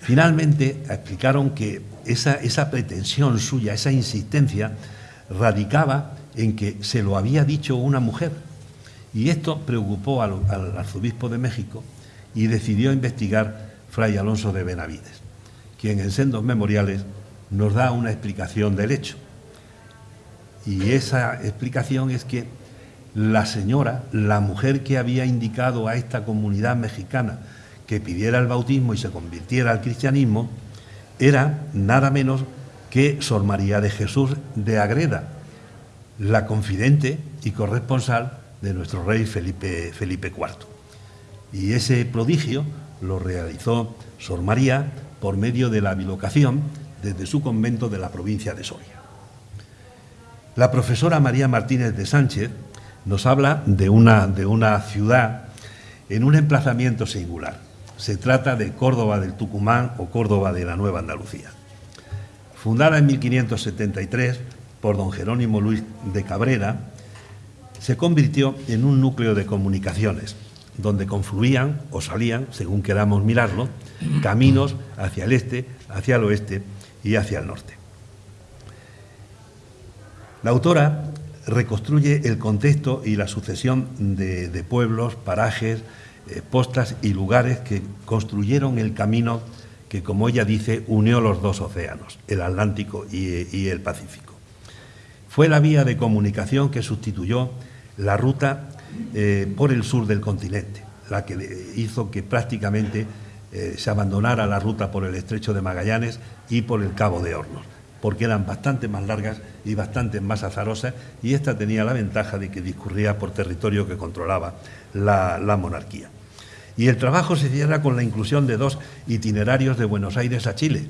Finalmente explicaron que esa, pretensión suya, esa insistencia, radicaba en que se lo había dicho una mujer. Y esto preocupó al, al arzobispo de México y decidió investigar Fray Alonso de Benavides quien en sendos memoriales nos da una explicación del hecho. Y esa explicación es que la señora, la mujer que había indicado a esta comunidad mexicana que pidiera el bautismo y se convirtiera al cristianismo, era nada menos que Sor María de Jesús de Agreda, la confidente y corresponsal de nuestro rey Felipe, Felipe IV. Y ese prodigio lo realizó Sor María por medio de la bilocación desde su convento de la provincia de Soria. La profesora María Martínez de Sánchez nos habla de una, de una ciudad en un emplazamiento singular. Se trata de Córdoba del Tucumán o Córdoba de la Nueva Andalucía. Fundada en 1573 por don Jerónimo Luis de Cabrera, se convirtió en un núcleo de comunicaciones, donde confluían o salían, según queramos mirarlo, caminos hacia el este, hacia el oeste y hacia el norte. La autora reconstruye el contexto y la sucesión de, pueblos, parajes, eh, postas y lugares que construyeron el camino que, como ella dice, unió los dos océanos, el Atlántico y, el Pacífico. Fue la vía de comunicación que sustituyó la ruta eh, por el sur del continente, la que hizo que prácticamente eh, se abandonara la ruta por el estrecho de Magallanes y por el Cabo de Hornos porque eran bastante más largas y bastante más azarosas, y esta tenía la ventaja de que discurría por territorio que controlaba la, monarquía. Y el trabajo se cierra con la inclusión de dos itinerarios de Buenos Aires a Chile,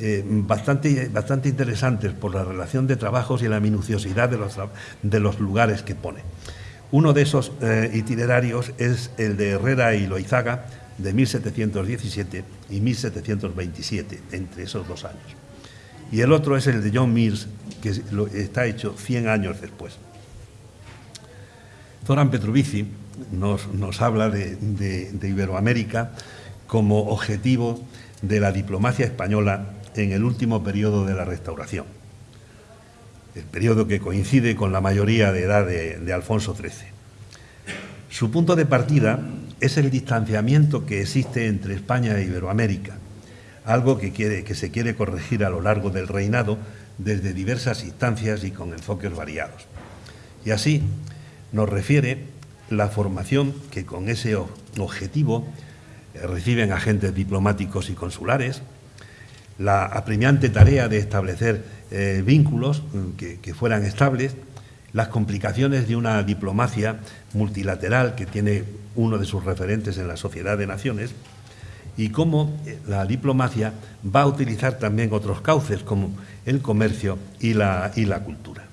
eh, bastante, interesantes por la relación de trabajos y la minuciosidad de los lugares que pone. Uno de esos eh, itinerarios es el de Herrera y Loizaga de 1717 y 1727, entre esos dos años y el otro es el de John Mills, que está hecho 100 años después. Zoran Petrovici nos, habla de, de, Iberoamérica como objetivo de la diplomacia española en el último periodo de la restauración, el periodo que coincide con la mayoría de edad de Alfonso XIII. Su punto de partida es el distanciamiento que existe entre España e Iberoamérica, algo que, que se quiere corregir a lo largo del reinado desde diversas instancias y con enfoques variados. Y así nos refiere la formación que con ese objetivo eh, reciben agentes diplomáticos y consulares, la apremiante tarea de establecer eh, vínculos mm, que, fueran estables, las complicaciones de una diplomacia multilateral que tiene uno de sus referentes en la Sociedad de Naciones, y cómo eh, la diplomacia va a utilizar también otros cauces como el comercio y la, y la cultura.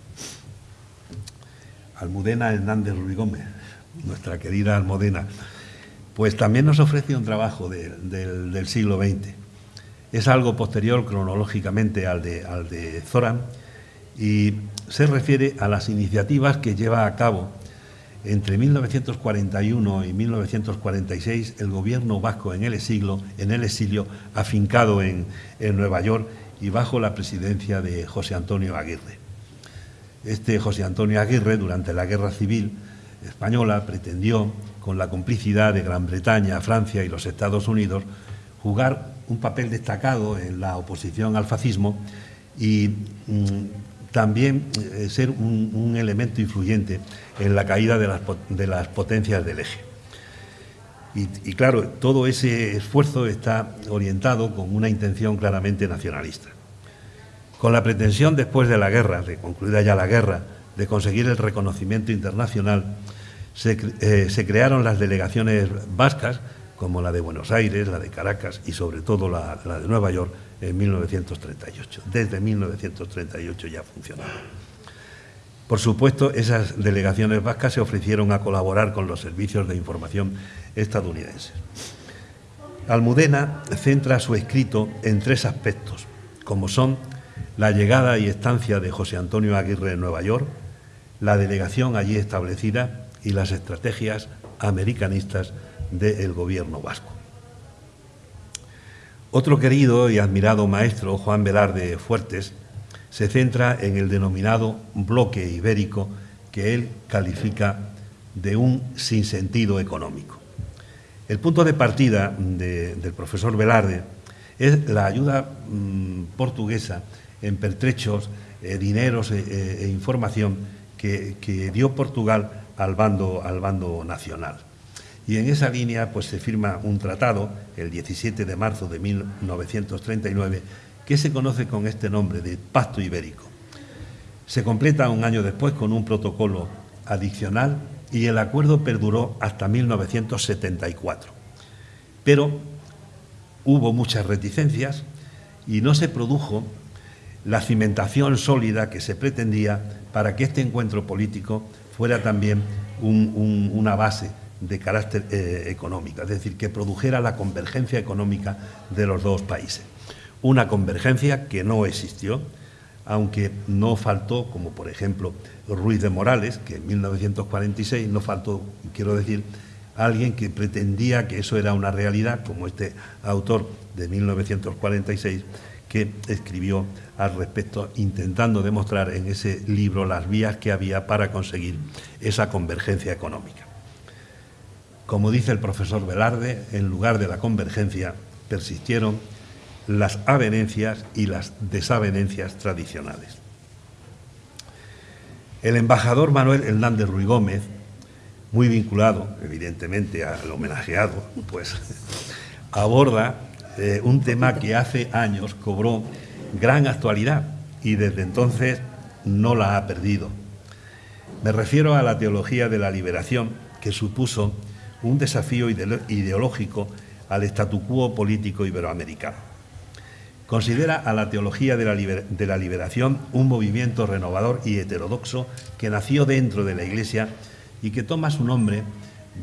Almudena Hernández Ruiz Gómez, nuestra querida Almudena, pues también nos ofrece un trabajo del siglo XX. Es algo posterior cronológicamente al de, al de Zoran y se refiere a las iniciativas que lleva a cabo entre 1941 y 1946, el gobierno vasco en el exilio, en el exilio afincado en, Nueva York y bajo la presidencia de José Antonio Aguirre. Este José Antonio Aguirre, durante la Guerra Civil Española, pretendió, con la complicidad de Gran Bretaña, Francia y los Estados Unidos, jugar un papel destacado en la oposición al fascismo y mm, también eh, ser un, elemento influyente en la caída de las, potencias del eje. Y, claro, todo ese esfuerzo está orientado con una intención claramente nacionalista. Con la pretensión después de la guerra, de concluida ya la guerra, de conseguir el reconocimiento internacional, se, eh, crearon las delegaciones vascas, como la de Buenos Aires, la de Caracas y sobre todo la de Nueva York, en 1938. Desde 1938 ya funcionaba. Por supuesto, esas delegaciones vascas se ofrecieron a colaborar con los servicios de información estadounidenses. Almudena centra su escrito en tres aspectos, como son la llegada y estancia de José Antonio Aguirre en Nueva York, la delegación allí establecida y las estrategias americanistas del gobierno vasco. Otro querido y admirado maestro, Juan Velarde Fuertes, se centra en el denominado bloque ibérico que él califica de un sinsentido económico. El punto de partida del profesor Velarde es la ayuda mm, portuguesa en pertrechos, eh, dineros eh, eh, e información que, que, dio Portugal al bando, al bando nacional. Y en esa línea pues, se firma un tratado el 17 de marzo de 1939 que se conoce con este nombre de Pacto Ibérico. Se completa un año después con un protocolo adicional y el acuerdo perduró hasta 1974. Pero hubo muchas reticencias y no se produjo la cimentación sólida que se pretendía para que este encuentro político fuera también una base de carácter eh, económico, es decir, que produjera la convergencia económica de los dos países. Una convergencia que no existió, aunque no faltó, como por ejemplo Ruiz de Morales, que en 1946 no faltó, quiero decir, alguien que pretendía que eso era una realidad, como este autor de 1946, que escribió al respecto, intentando demostrar en ese libro las vías que había para conseguir esa convergencia económica. Como dice el profesor Velarde, en lugar de la convergencia persistieron las avenencias y las desavenencias tradicionales. El embajador Manuel Hernández Ruy Gómez, muy vinculado evidentemente al homenajeado, pues *laughs* aborda eh, un tema que hace años cobró gran actualidad y desde entonces no la ha perdido. Me refiero a la teología de la liberación que supuso un desafío ideológico al statu quo político iberoamericano. Considera a la teología de la, liberación un movimiento renovador y heterodoxo que nació dentro de la Iglesia y que toma su nombre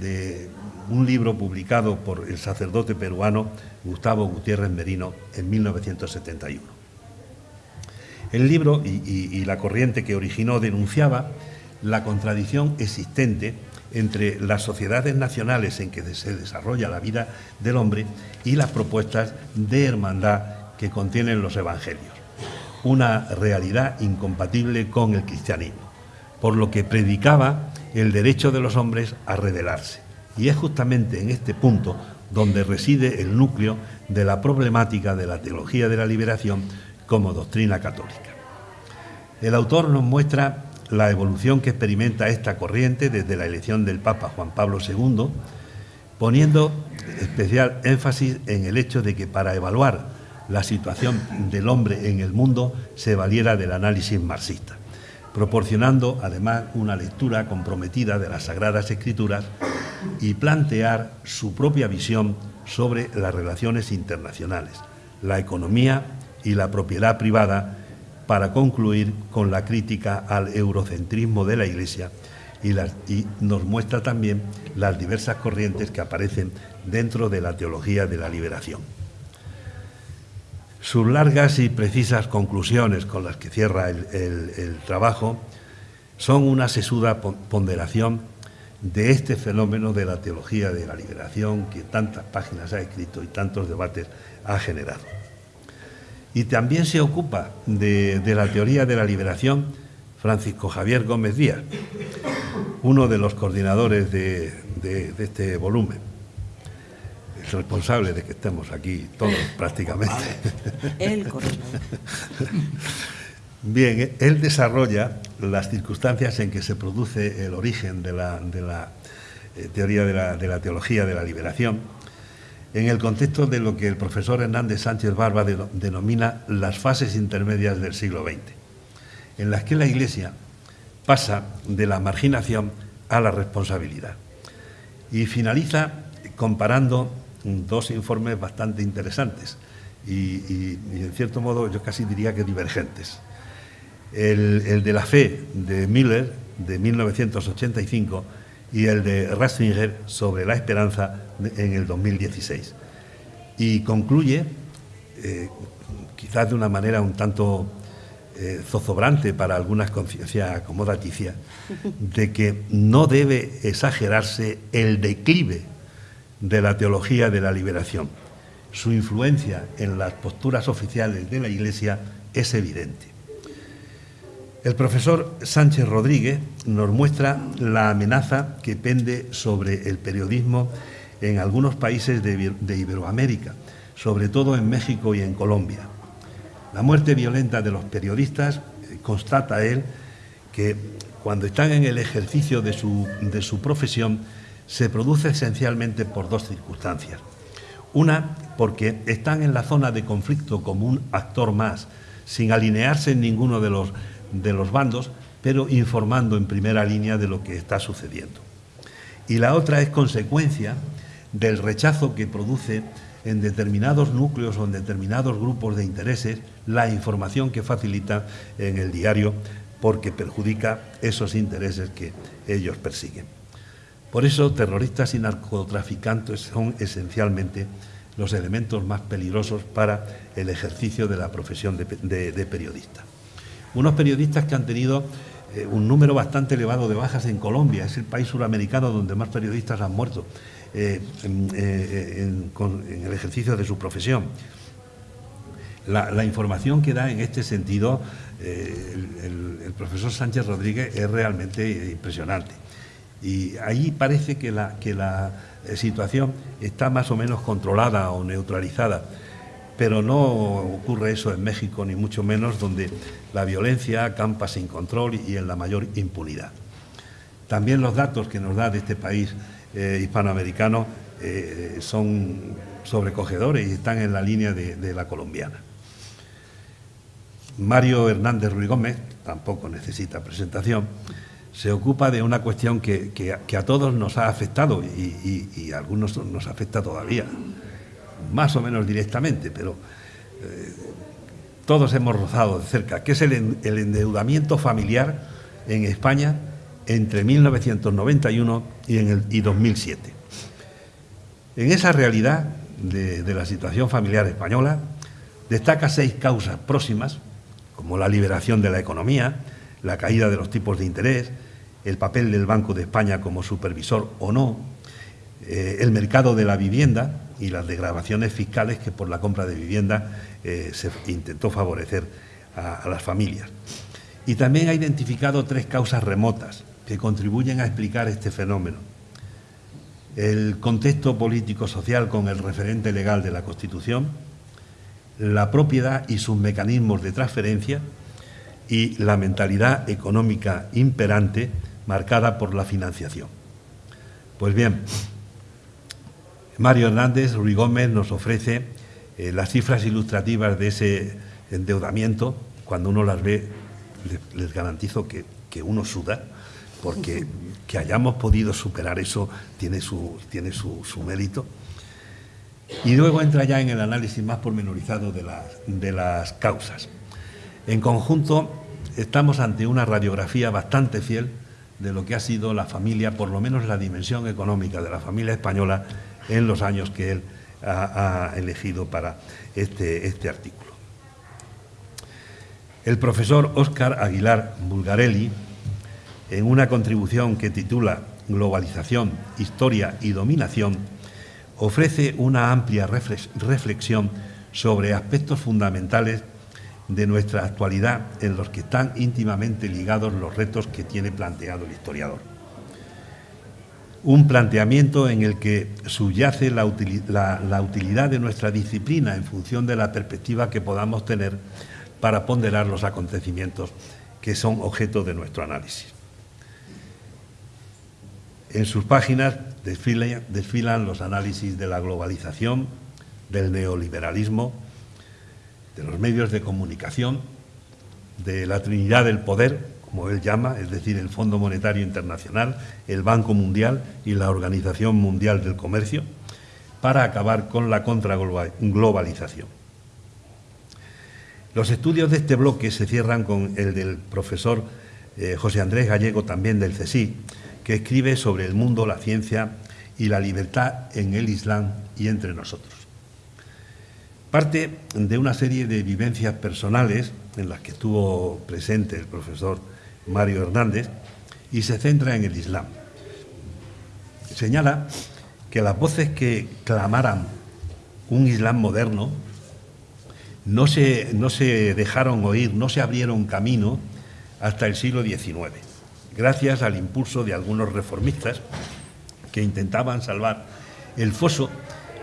de un libro publicado por el sacerdote peruano Gustavo Gutiérrez Merino en 1971. El libro y, la corriente que originó denunciaba la contradicción existente entre las sociedades nacionales en que se desarrolla la vida del hombre y las propuestas de hermandad que contienen los evangelios, una realidad incompatible con el cristianismo, por lo que predicaba el derecho de los hombres a rebelarse. Y es justamente en este punto donde reside el núcleo de la problemática de la teología de la liberación como doctrina católica. El autor nos muestra la evolución que experimenta esta corriente desde la elección del Papa Juan Pablo II, poniendo especial énfasis en el hecho de que para evaluar la situación del hombre en el mundo se valiera del análisis marxista, proporcionando además una lectura comprometida de las Sagradas Escrituras y plantear su propia visión sobre las relaciones internacionales, la economía y la propiedad privada para concluir con la crítica al eurocentrismo de la Iglesia y, nos muestra también las diversas corrientes que aparecen dentro de la teología de la liberación. Sus largas y precisas conclusiones con las que cierra el trabajo son una sesuda ponderación de este fenómeno de la teología de la liberación que tantas páginas ha escrito y tantos debates ha generado. Y también se ocupa de, la teoría de la liberación Francisco Javier Gómez Díaz, uno de los coordinadores de, este volumen, el responsable de que estemos aquí todos *laughs* prácticamente. El coordinador. Bien, él desarrolla las circunstancias en que se produce el origen de la, eh, teoría de la, teología de la liberación, en el contexto de lo que el profesor Hernández Sánchez Barba denomina las fases intermedias del siglo XX, en las que la Iglesia pasa de la marginación a la responsabilidad. Y finaliza comparando dos informes bastante interesantes y en cierto modo yo casi diría que divergentes el, de la fe de Miller de 1985 y el de Ratzinger sobre la esperanza en el 2016. Y concluye, eh, quizás de una manera un tanto eh, zozobrante para algunas conciencias acomodaticia, de que no debe exagerarse el declive de la teología de la liberación. Su influencia en las posturas oficiales de la Iglesia es evidente. El profesor Sánchez Rodríguez nos muestra la amenaza que pende sobre el periodismo en algunos países de, Iberoamérica, sobre todo en México y en Colombia. La muerte violenta de los periodistas, eh, constata él, que cuando están en el ejercicio de su, de su profesión, se produce esencialmente por dos circunstancias. Una, porque están en la zona de conflicto como un actor más, sin alinearse en ninguno de los de los bandos, pero informando en primera línea de lo que está sucediendo. Y la otra es consecuencia del rechazo que produce en determinados núcleos o en determinados grupos de intereses la información que facilita en el diario porque perjudica esos intereses que ellos persiguen. Por eso, terroristas y narcotraficantes son esencialmente los elementos más peligrosos para el ejercicio de la profesión de, periodista. Unos periodistas que han tenido eh, un número bastante elevado de bajas en Colombia, es el país suramericano donde más periodistas han muerto eh, eh, en, el ejercicio de su profesión. La, información que da en este sentido el, profesor Sánchez Rodríguez es realmente impresionante. Y ahí parece que la, que la situación está más o menos controlada o neutralizada. Pero no ocurre eso en México, ni mucho menos, donde la violencia campa sin control y en la mayor impunidad. También los datos que nos da de este país eh, hispanoamericano eh, son sobrecogedores y están en la línea de, la colombiana. Mario Hernández Ruiz Gómez, tampoco necesita presentación, se ocupa de una cuestión que, a todos nos ha afectado y, a algunos nos afecta todavía, más o menos directamente, pero eh, todos hemos rozado de cerca, que es el, endeudamiento familiar en España entre 1991 y, en el, y 2007. En esa realidad de, de la situación familiar española, destaca seis causas próximas, como la liberación de la economía, la caída de los tipos de interés, el papel del Banco de España como supervisor o no, eh, el mercado de la vivienda y las degradaciones fiscales que por la compra de vivienda eh, se intentó favorecer a, las familias. Y también ha identificado tres causas remotas que contribuyen a explicar este fenómeno. El contexto político-social con el referente legal de la Constitución, la propiedad y sus mecanismos de transferencia y la mentalidad económica imperante marcada por la financiación. Pues bien, Mario Hernández Ruiz Gómez nos ofrece eh, las cifras ilustrativas de ese endeudamiento. Cuando uno las ve, les, garantizo que, uno suda, porque *laughs* que hayamos podido superar eso tiene su, tiene su, mérito. Y luego entra ya en el análisis más pormenorizado de las, de las causas. En conjunto, estamos ante una radiografía bastante fiel de lo que ha sido la familia, por lo menos la dimensión económica de la familia española en los años que él ha, elegido para este, este artículo. El profesor Óscar Aguilar Bulgarelli, en una contribución que titula Globalización, Historia y Dominación, ofrece una amplia reflexión sobre aspectos fundamentales de nuestra actualidad en los que están íntimamente ligados los retos que tiene planteado el historiador. Un planteamiento en el que subyace la, utilidad de nuestra disciplina en función de la perspectiva que podamos tener para ponderar los acontecimientos que son objeto de nuestro análisis. En sus páginas desfilan los análisis de la globalización, del neoliberalismo, de los medios de comunicación, de la Trinidad del Poder, como él llama, es decir, el Fondo Monetario Internacional, el Banco Mundial y la Organización Mundial del Comercio, para acabar con la contraglobalización. Los estudios de este bloque se cierran con el del profesor eh, José Andrés Gallego, también del CSI, que escribe sobre el mundo, la ciencia y la libertad en el Islam y entre nosotros. Parte de una serie de vivencias personales en las que estuvo presente el profesor Mario Hernández y se centra en el Islam. Señala que las voces que clamaran un Islam moderno no se, no se dejaron oír, no se abrieron camino hasta el siglo XIX, gracias al impulso de algunos reformistas que intentaban salvar el foso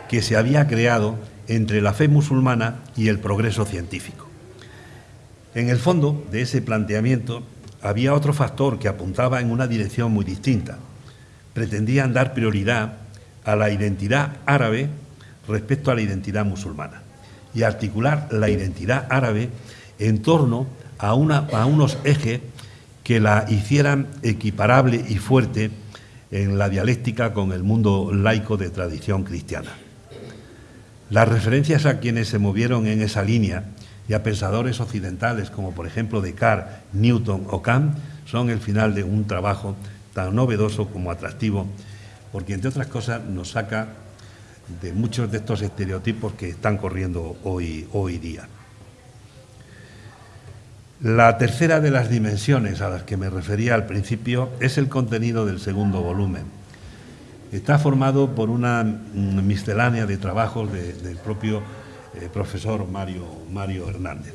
que se había creado entre la fe musulmana y el progreso científico. En el fondo de ese planteamiento había otro factor que apuntaba en una dirección muy distinta. Pretendían dar prioridad a la identidad árabe respecto a la identidad musulmana y articular la identidad árabe en torno a, a unos ejes que la hicieran equiparable y fuerte en la dialéctica con el mundo laico de tradición cristiana. Las referencias a quienes se movieron en esa línea y a pensadores occidentales como por ejemplo Descartes, Newton o Kant son el final de un trabajo tan novedoso como atractivo porque entre otras cosas nos saca de muchos de estos estereotipos que están corriendo hoy, hoy día. La tercera de las dimensiones a las que me refería al principio es el contenido del segundo volumen. Está formado por una miscelánea de trabajos del propio eh, profesor Mario, Mario Hernández.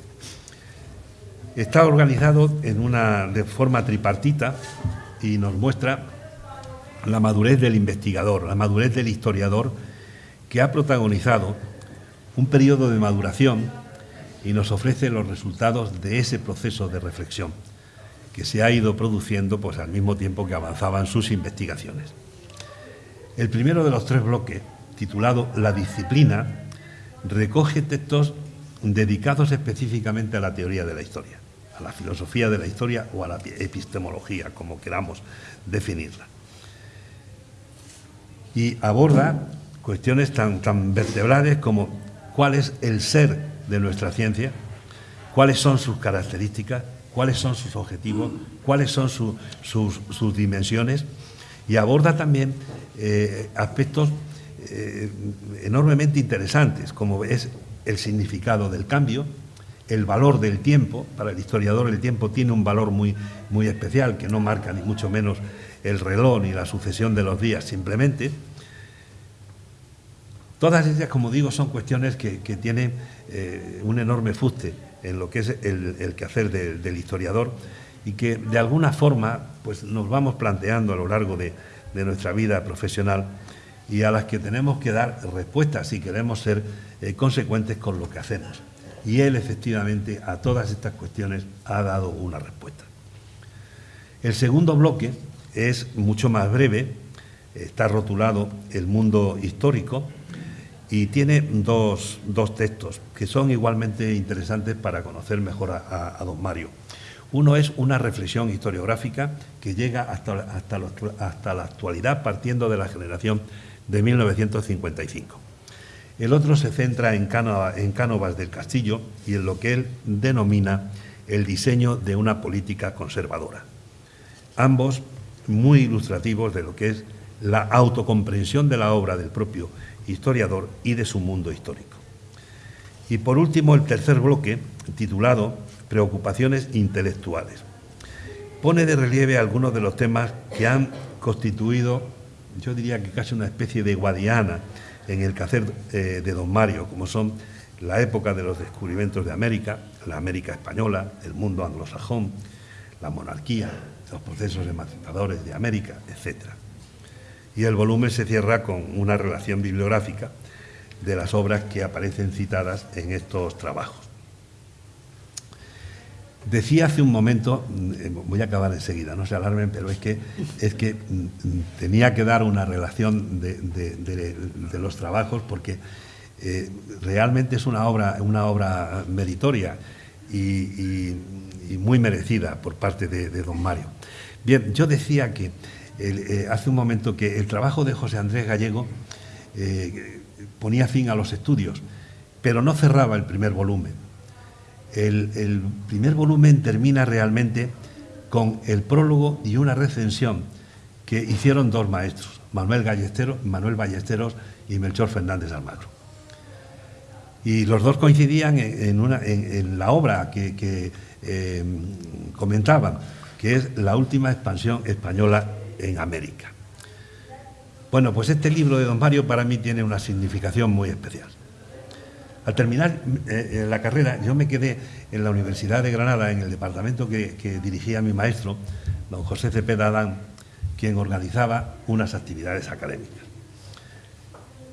Está organizado en una, de forma tripartita y nos muestra la madurez del investigador, la madurez del historiador que ha protagonizado un periodo de maduración y nos ofrece los resultados de ese proceso de reflexión que se ha ido produciendo pues, al mismo tiempo que avanzaban sus investigaciones. El primero de los tres bloques, titulado La disciplina, recoge textos dedicados específicamente a la teoría de la historia, a la filosofía de la historia o a la epistemología, como queramos definirla. Y aborda cuestiones tan, tan vertebrales como cuál es el ser de nuestra ciencia, cuáles son sus características, cuáles son sus objetivos, cuáles son sus, dimensiones y aborda también eh, aspectos eh, enormemente interesantes, como es el significado del cambio, el valor del tiempo. Para el historiador el tiempo tiene un valor muy, muy especial, que no marca ni mucho menos el reloj ni la sucesión de los días, simplemente. Todas ellas, como digo, son cuestiones que, tienen eh, un enorme fuste en lo que es el, quehacer del historiador y que de alguna forma pues, nos vamos planteando a lo largo de, nuestra vida profesional y a las que tenemos que dar respuestas si queremos ser eh, consecuentes con lo que hacemos. Y él efectivamente a todas estas cuestiones ha dado una respuesta. El segundo bloque es mucho más breve, está rotulado El mundo histórico, y tiene dos, textos que son igualmente interesantes para conocer mejor a, don Mario. Uno es una reflexión historiográfica que llega hasta, hasta, hasta la actualidad partiendo de la generación de 1955. El otro se centra en, Cánovas del Castillo y en lo que él denomina el diseño de una política conservadora. Ambos muy ilustrativos de lo que es la autocomprensión de la obra del propio historiador y de su mundo histórico. Y por último, el tercer bloque, titulado Preocupaciones intelectuales. Pone de relieve algunos de los temas que han constituido, yo diría que casi una especie de guadiana en el quehacer eh, de don Mario, como son la época de los descubrimientos de América, la América española, el mundo anglosajón, la monarquía, los procesos emancipadores de América, etcétera y el volumen se cierra con una relación bibliográfica de las obras que aparecen citadas en estos trabajos. Decía hace un momento, eh, voy a acabar enseguida, no se alarmen, pero es que, es que mm, tenía que dar una relación de, los trabajos porque eh, realmente es una obra, una obra meritoria y, muy merecida por parte de don Mario. Bien, yo decía que eh, hace un momento que el trabajo de José Andrés Gallego ponía fin a los estudios, pero no cerraba el primer volumen. El, primer volumen termina realmente con el prólogo y una recensión que hicieron dos maestros, Manuel, Manuel Ballesteros y Melchor Fernández Almagro. Y los dos coincidían en, la obra que, eh, comentaban, que es la última expansión española en América. Bueno, pues este libro de Don Mario para mí tiene una significación muy especial. Al terminar eh, eh, la carrera, yo me quedé en la Universidad de Granada, en el departamento que, dirigía mi maestro, don José Cepeda Adán, quien organizaba unas actividades académicas.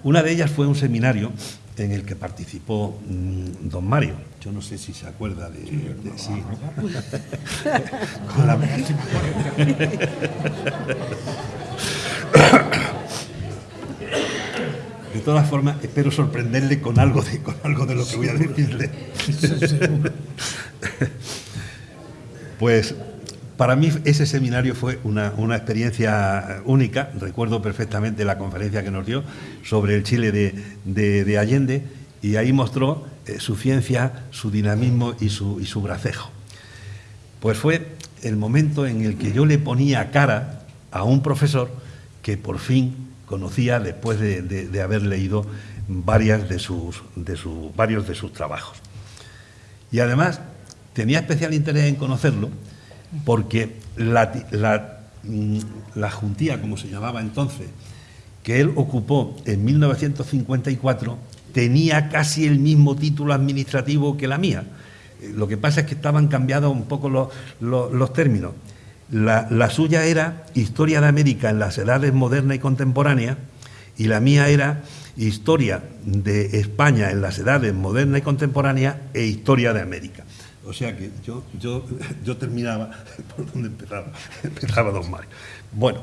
Una de ellas fue un seminario en el que participó mm, don Mario. Yo no sé si se acuerda de... Sí, de *laughs* *laughs* *laughs* todas formas, espero sorprenderle con algo de, con algo de lo que voy a decirle. pues para mí ese seminario fue una, experiencia única. Recuerdo perfectamente la conferencia que nos dio sobre el Chile de, Allende y ahí mostró eh, su ciencia, su dinamismo y su, y su bracejo. Pues fue el momento en el que yo le ponía cara a un profesor que por fin conocía después de, haber leído varias de sus, de varios de sus trabajos. Y además tenía especial interés en conocerlo porque la, la, mm, la juntía, como se llamaba entonces, que él ocupó en 1954, tenía casi el mismo título administrativo que la mía. Lo que pasa es que estaban cambiados un poco los, términos. La, suya era Historia de América en las edades modernas y contemporáneas y la mía era Historia de España en las edades modernas y contemporáneas e Historia de América. O sea que yo, yo, yo terminaba *laughs* por donde empezaba, *laughs* empezaba Don Mario. Bueno,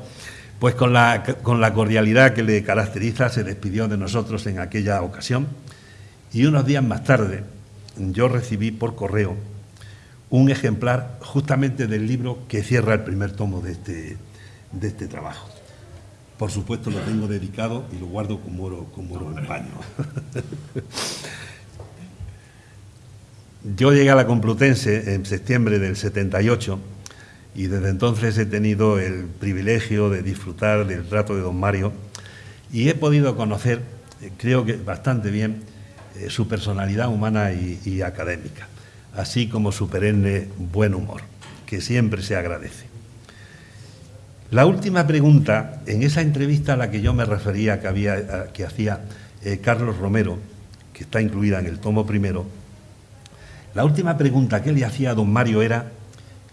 pues con la, con la cordialidad que le caracteriza se despidió de nosotros en aquella ocasión y unos días más tarde yo recibí por correo un ejemplar justamente del libro que cierra el primer tomo de este, de este trabajo. Por supuesto lo tengo dedicado y lo guardo como oro, como oro en paño. Yo llegué a la Complutense en septiembre del 78 y desde entonces he tenido el privilegio de disfrutar del trato de don Mario y he podido conocer, eh, creo que bastante bien, eh, su personalidad humana y, académica, así como su perenne buen humor, que siempre se agradece. La última pregunta, en esa entrevista a la que yo me refería que, había, que hacía eh, Carlos Romero, que está incluida en el tomo primero, la última pregunta que le hacía a don Mario era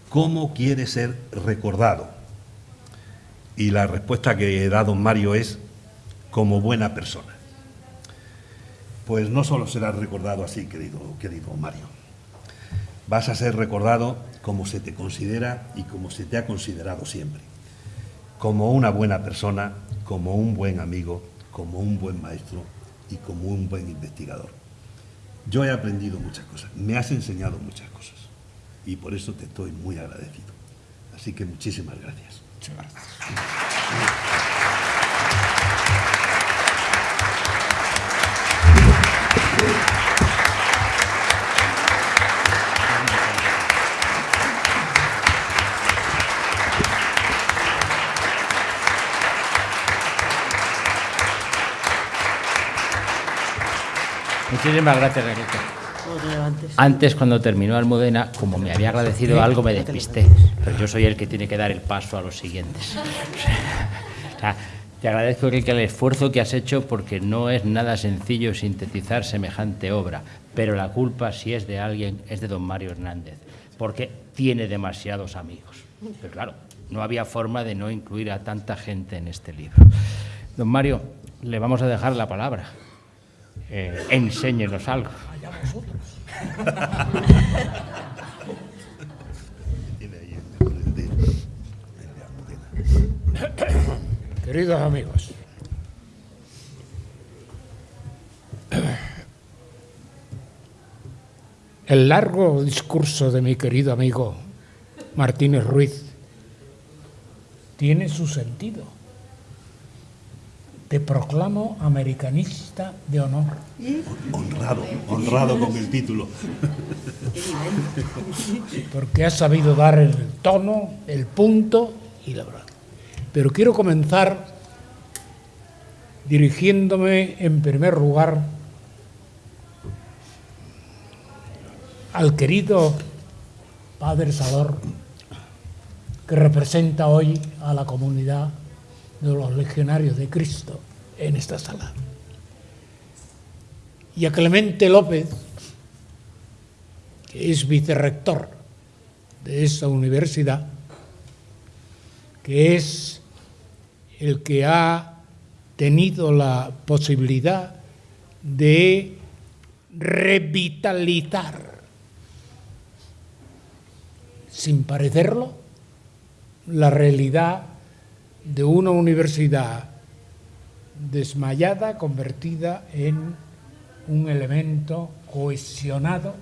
¿cómo quiere ser recordado? Y la respuesta que da don Mario es como buena persona pues no solo serás recordado así, querido, querido Mario. Vas a ser recordado como se te considera y como se te ha considerado siempre. Como una buena persona, como un buen amigo, como un buen maestro y como un buen investigador. Yo he aprendido muchas cosas, me has enseñado muchas cosas y por eso te estoy muy agradecido. Así que muchísimas gracias. Muchas gracias. Muchísimas gracias. Antes, cuando terminó Almudena, como me había agradecido algo, me despisté. Pero yo soy el que tiene que dar el paso a los siguientes. *laughs* te agradezco, el esfuerzo que has hecho porque no es nada sencillo sintetizar semejante obra. Pero la culpa, si es de alguien, es de don Mario Hernández, porque tiene demasiados amigos. Pero claro, no había forma de no incluir a tanta gente en este libro. Don Mario, le vamos a dejar la palabra eh, enséñenos algo. Queridos amigos, el largo discurso de mi querido amigo Martínez Ruiz tiene su sentido te proclamo americanista de honor. Honrado, honrado con el título. Porque has sabido dar el tono, el punto y la verdad. Pero quiero comenzar dirigiéndome en primer lugar al querido Padre Salor, que representa hoy a la comunidad de los legionarios de Cristo en esta sala. Y a Clemente López, que es vicerrector de esta universidad, que es el que ha tenido la posibilidad de revitalizar, sin parecerlo, la realidad de una universidad desmayada convertida en un elemento cohesionado,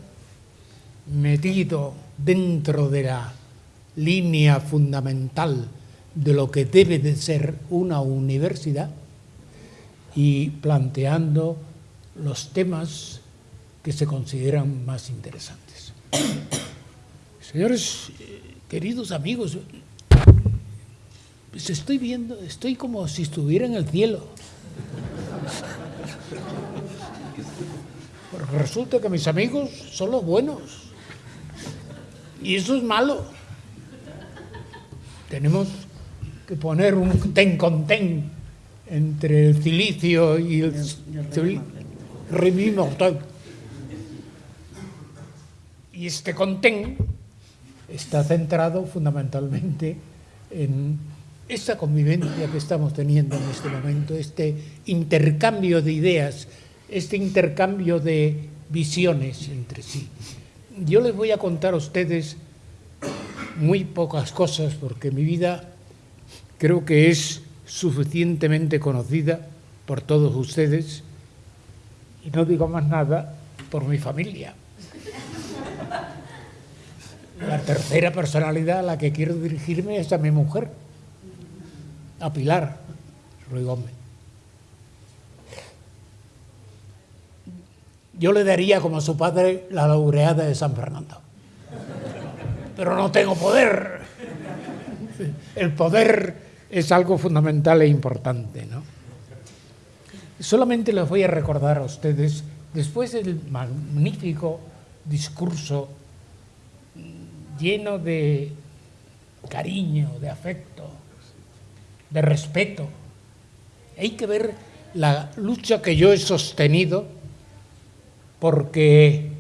metido dentro de la línea fundamental de lo que debe de ser una universidad y planteando los temas que se consideran más interesantes. *coughs* Señores, queridos amigos, Pues estoy viendo, estoy como si estuviera en el cielo. Porque resulta que mis amigos son los buenos. Y eso es malo. Tenemos que poner un ten con ten entre el silicio y el, el. Y este contén está centrado fundamentalmente en esa convivencia que estamos teniendo en este momento, este intercambio de ideas, este intercambio de visiones entre sí. Yo les voy a contar a ustedes muy pocas cosas porque mi vida creo que es suficientemente conocida por todos ustedes y no digo más nada por mi familia. La tercera personalidad a la que quiero dirigirme es a mi mujer a Pilar Ruiz Gómez. Yo le daría como a su padre la laureada de San Fernando. Pero no tengo poder. El poder es algo fundamental e importante, ¿no? Solamente les voy a recordar a ustedes, después del magnífico discurso lleno de cariño, de afecto, de respeto. Hay que ver la lucha que yo he sostenido porque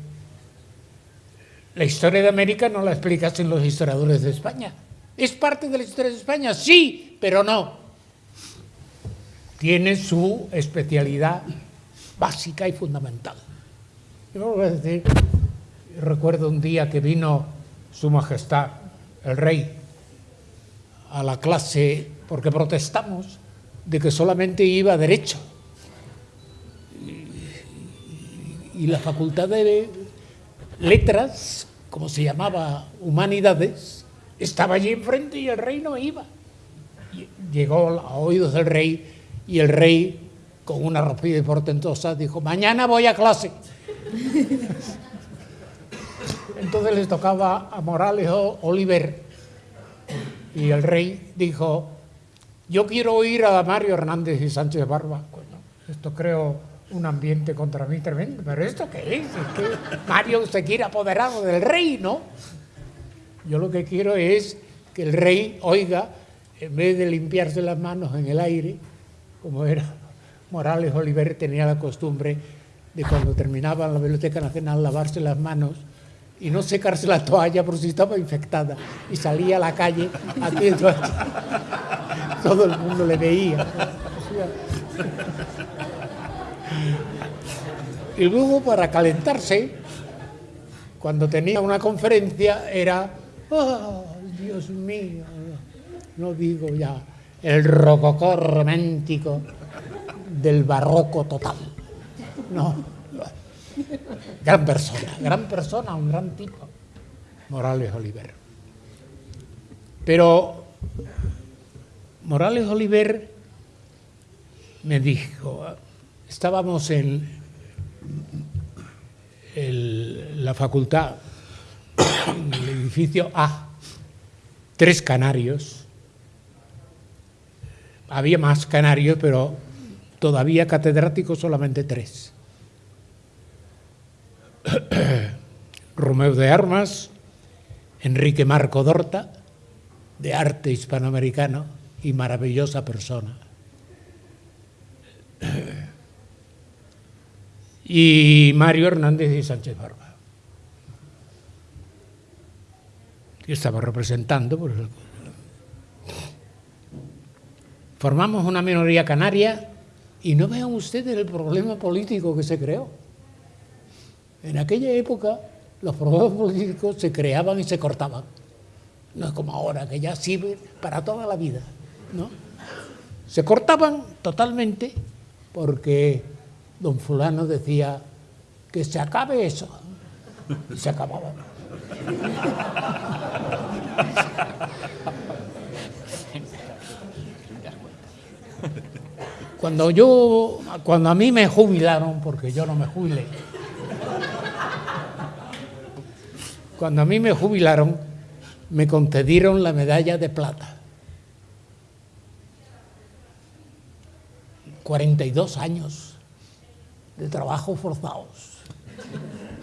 la historia de América no la explicasen los historiadores de España. ¿Es parte de la historia de España? Sí, pero no. Tiene su especialidad básica y fundamental. Yo voy a decir, recuerdo un día que vino Su Majestad, el Rey, a la clase porque protestamos de que solamente iba derecho. Y, la facultad de letras, como se llamaba humanidades, estaba allí enfrente y el rey no iba. Llegó a oídos del rey y el rey, con una rapidez portentosa, dijo, mañana voy a clase. Entonces les tocaba a Morales o Oliver y el rey dijo, yo quiero oír a Mario Hernández y Sánchez Barba. Bueno, esto creo un ambiente contra mí tremendo. ¿Pero esto qué es? Es que Mario se quiere apoderar del rey, ¿no? Yo lo que quiero es que el rey oiga, en vez de limpiarse las manos en el aire, como era Morales Oliver, tenía la costumbre de cuando terminaba la Biblioteca Nacional lavarse las manos y no secarse la toalla por si estaba infectada y salía a la calle aquí todo el mundo le veía. Y luego para calentarse cuando tenía una conferencia era oh, Dios mío no digo ya el rococó romántico del barroco total no Gran persona, gran persona, un gran tipo, Morales Oliver. Pero Morales Oliver me dijo, estábamos en la facultad, en el edificio A, tres canarios, había más canarios, pero todavía catedráticos solamente tres. *coughs* Romeo de Armas, Enrique Marco Dorta, de arte hispanoamericano y maravillosa persona. *coughs* Y Mario Hernández y Sánchez Barba, que estaba representando. Formamos una minoría canaria y no vean ustedes el problema político que se creó. En aquella época los problemas políticos se creaban y se cortaban. No es como ahora, que ya sirve para toda la vida. ¿no? Se cortaban totalmente porque don fulano decía que se acabe eso. Y se acababa. Cuando yo, cuando a mí me jubilaron, porque yo no me jubilé, Cuando a mí me jubilaron, me concedieron la medalla de plata. 42 años de trabajo forzados,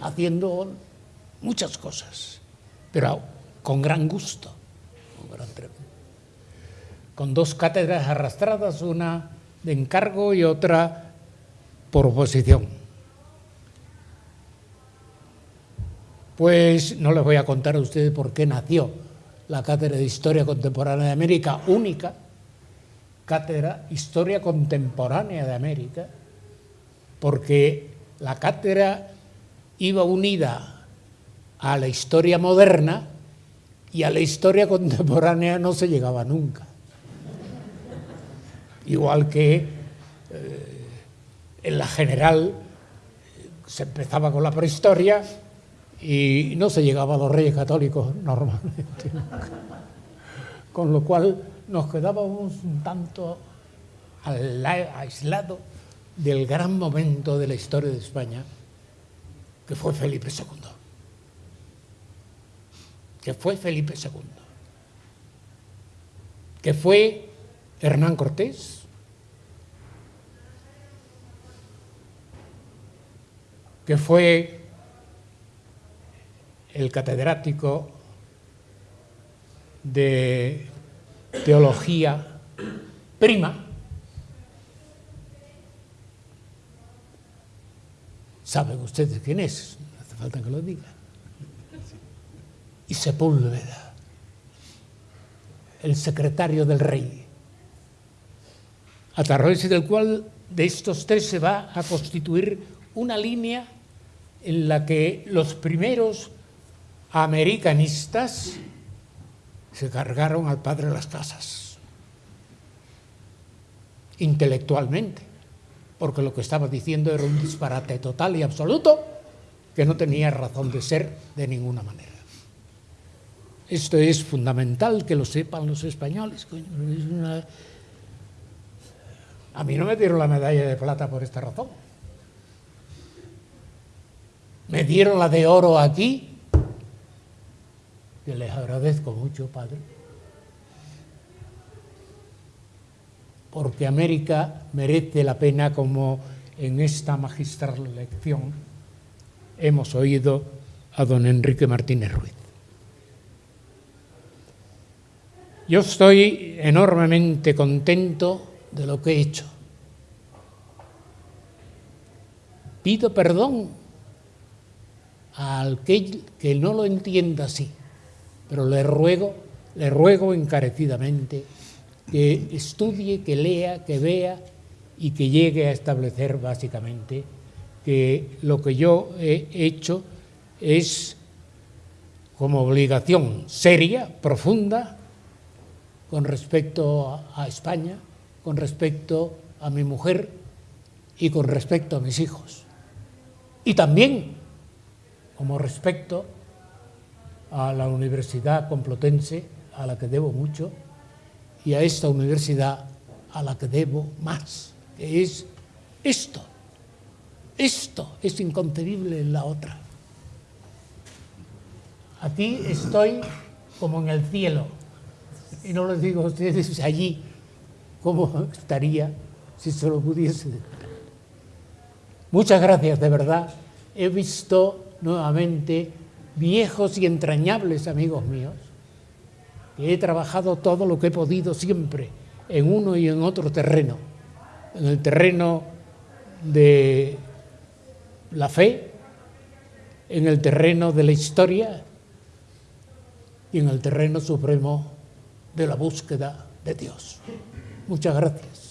haciendo muchas cosas, pero con gran gusto, con, dos cátedras arrastradas, una de encargo y otra por oposición. Pues no les voy a contar a ustedes por qué nació la Cátedra de Historia Contemporánea de América, única cátedra Historia Contemporánea de América, porque la cátedra iba unida a la historia moderna y a la historia contemporánea no se llegaba nunca. Igual que eh, en la general se empezaba con la prehistoria y no se llegaba a los reyes católicos normalmente. *laughs* Con lo cual nos quedábamos un tanto aislados del gran momento de la historia de España, que fue Felipe II. Que fue Felipe II. Que fue Hernán Cortés. Que fue el catedrático de teología prima, saben ustedes quién es, no hace falta que lo diga, y Sepúlveda, el secretario del rey, a través del cual de estos tres se va a constituir una línea en la que los primeros americanistas se cargaron al padre de las casas, intelectualmente, porque lo que estaba diciendo era un disparate total y absoluto que no tenía razón de ser de ninguna manera. Esto es fundamental que lo sepan los españoles. A mí no me dieron la medalla de plata por esta razón. Me dieron la de oro aquí que les agradezco mucho, Padre, porque América merece la pena como en esta magistral lección hemos oído a don Enrique Martínez Ruiz. Yo estoy enormemente contento de lo que he hecho. Pido perdón al que, que no lo entienda así pero le ruego, le ruego encarecidamente que estudie, que lea, que vea y que llegue a establecer básicamente que lo que yo he hecho es como obligación seria, profunda, con respecto a España, con respecto a mi mujer y con respecto a mis hijos. Y también como respecto a la Universidad Complutense, a la que debo mucho, y a esta universidad a la que debo más, que es esto. Esto es inconcebible en la otra. Aquí estoy como en el cielo, y no les digo a ustedes allí cómo estaría si se lo pudiese Muchas gracias, de verdad. He visto nuevamente viejos y entrañables amigos míos, que he trabajado todo lo que he podido siempre en uno y en otro terreno, en el terreno de la fe, en el terreno de la historia y en el terreno supremo de la búsqueda de Dios. Muchas gracias.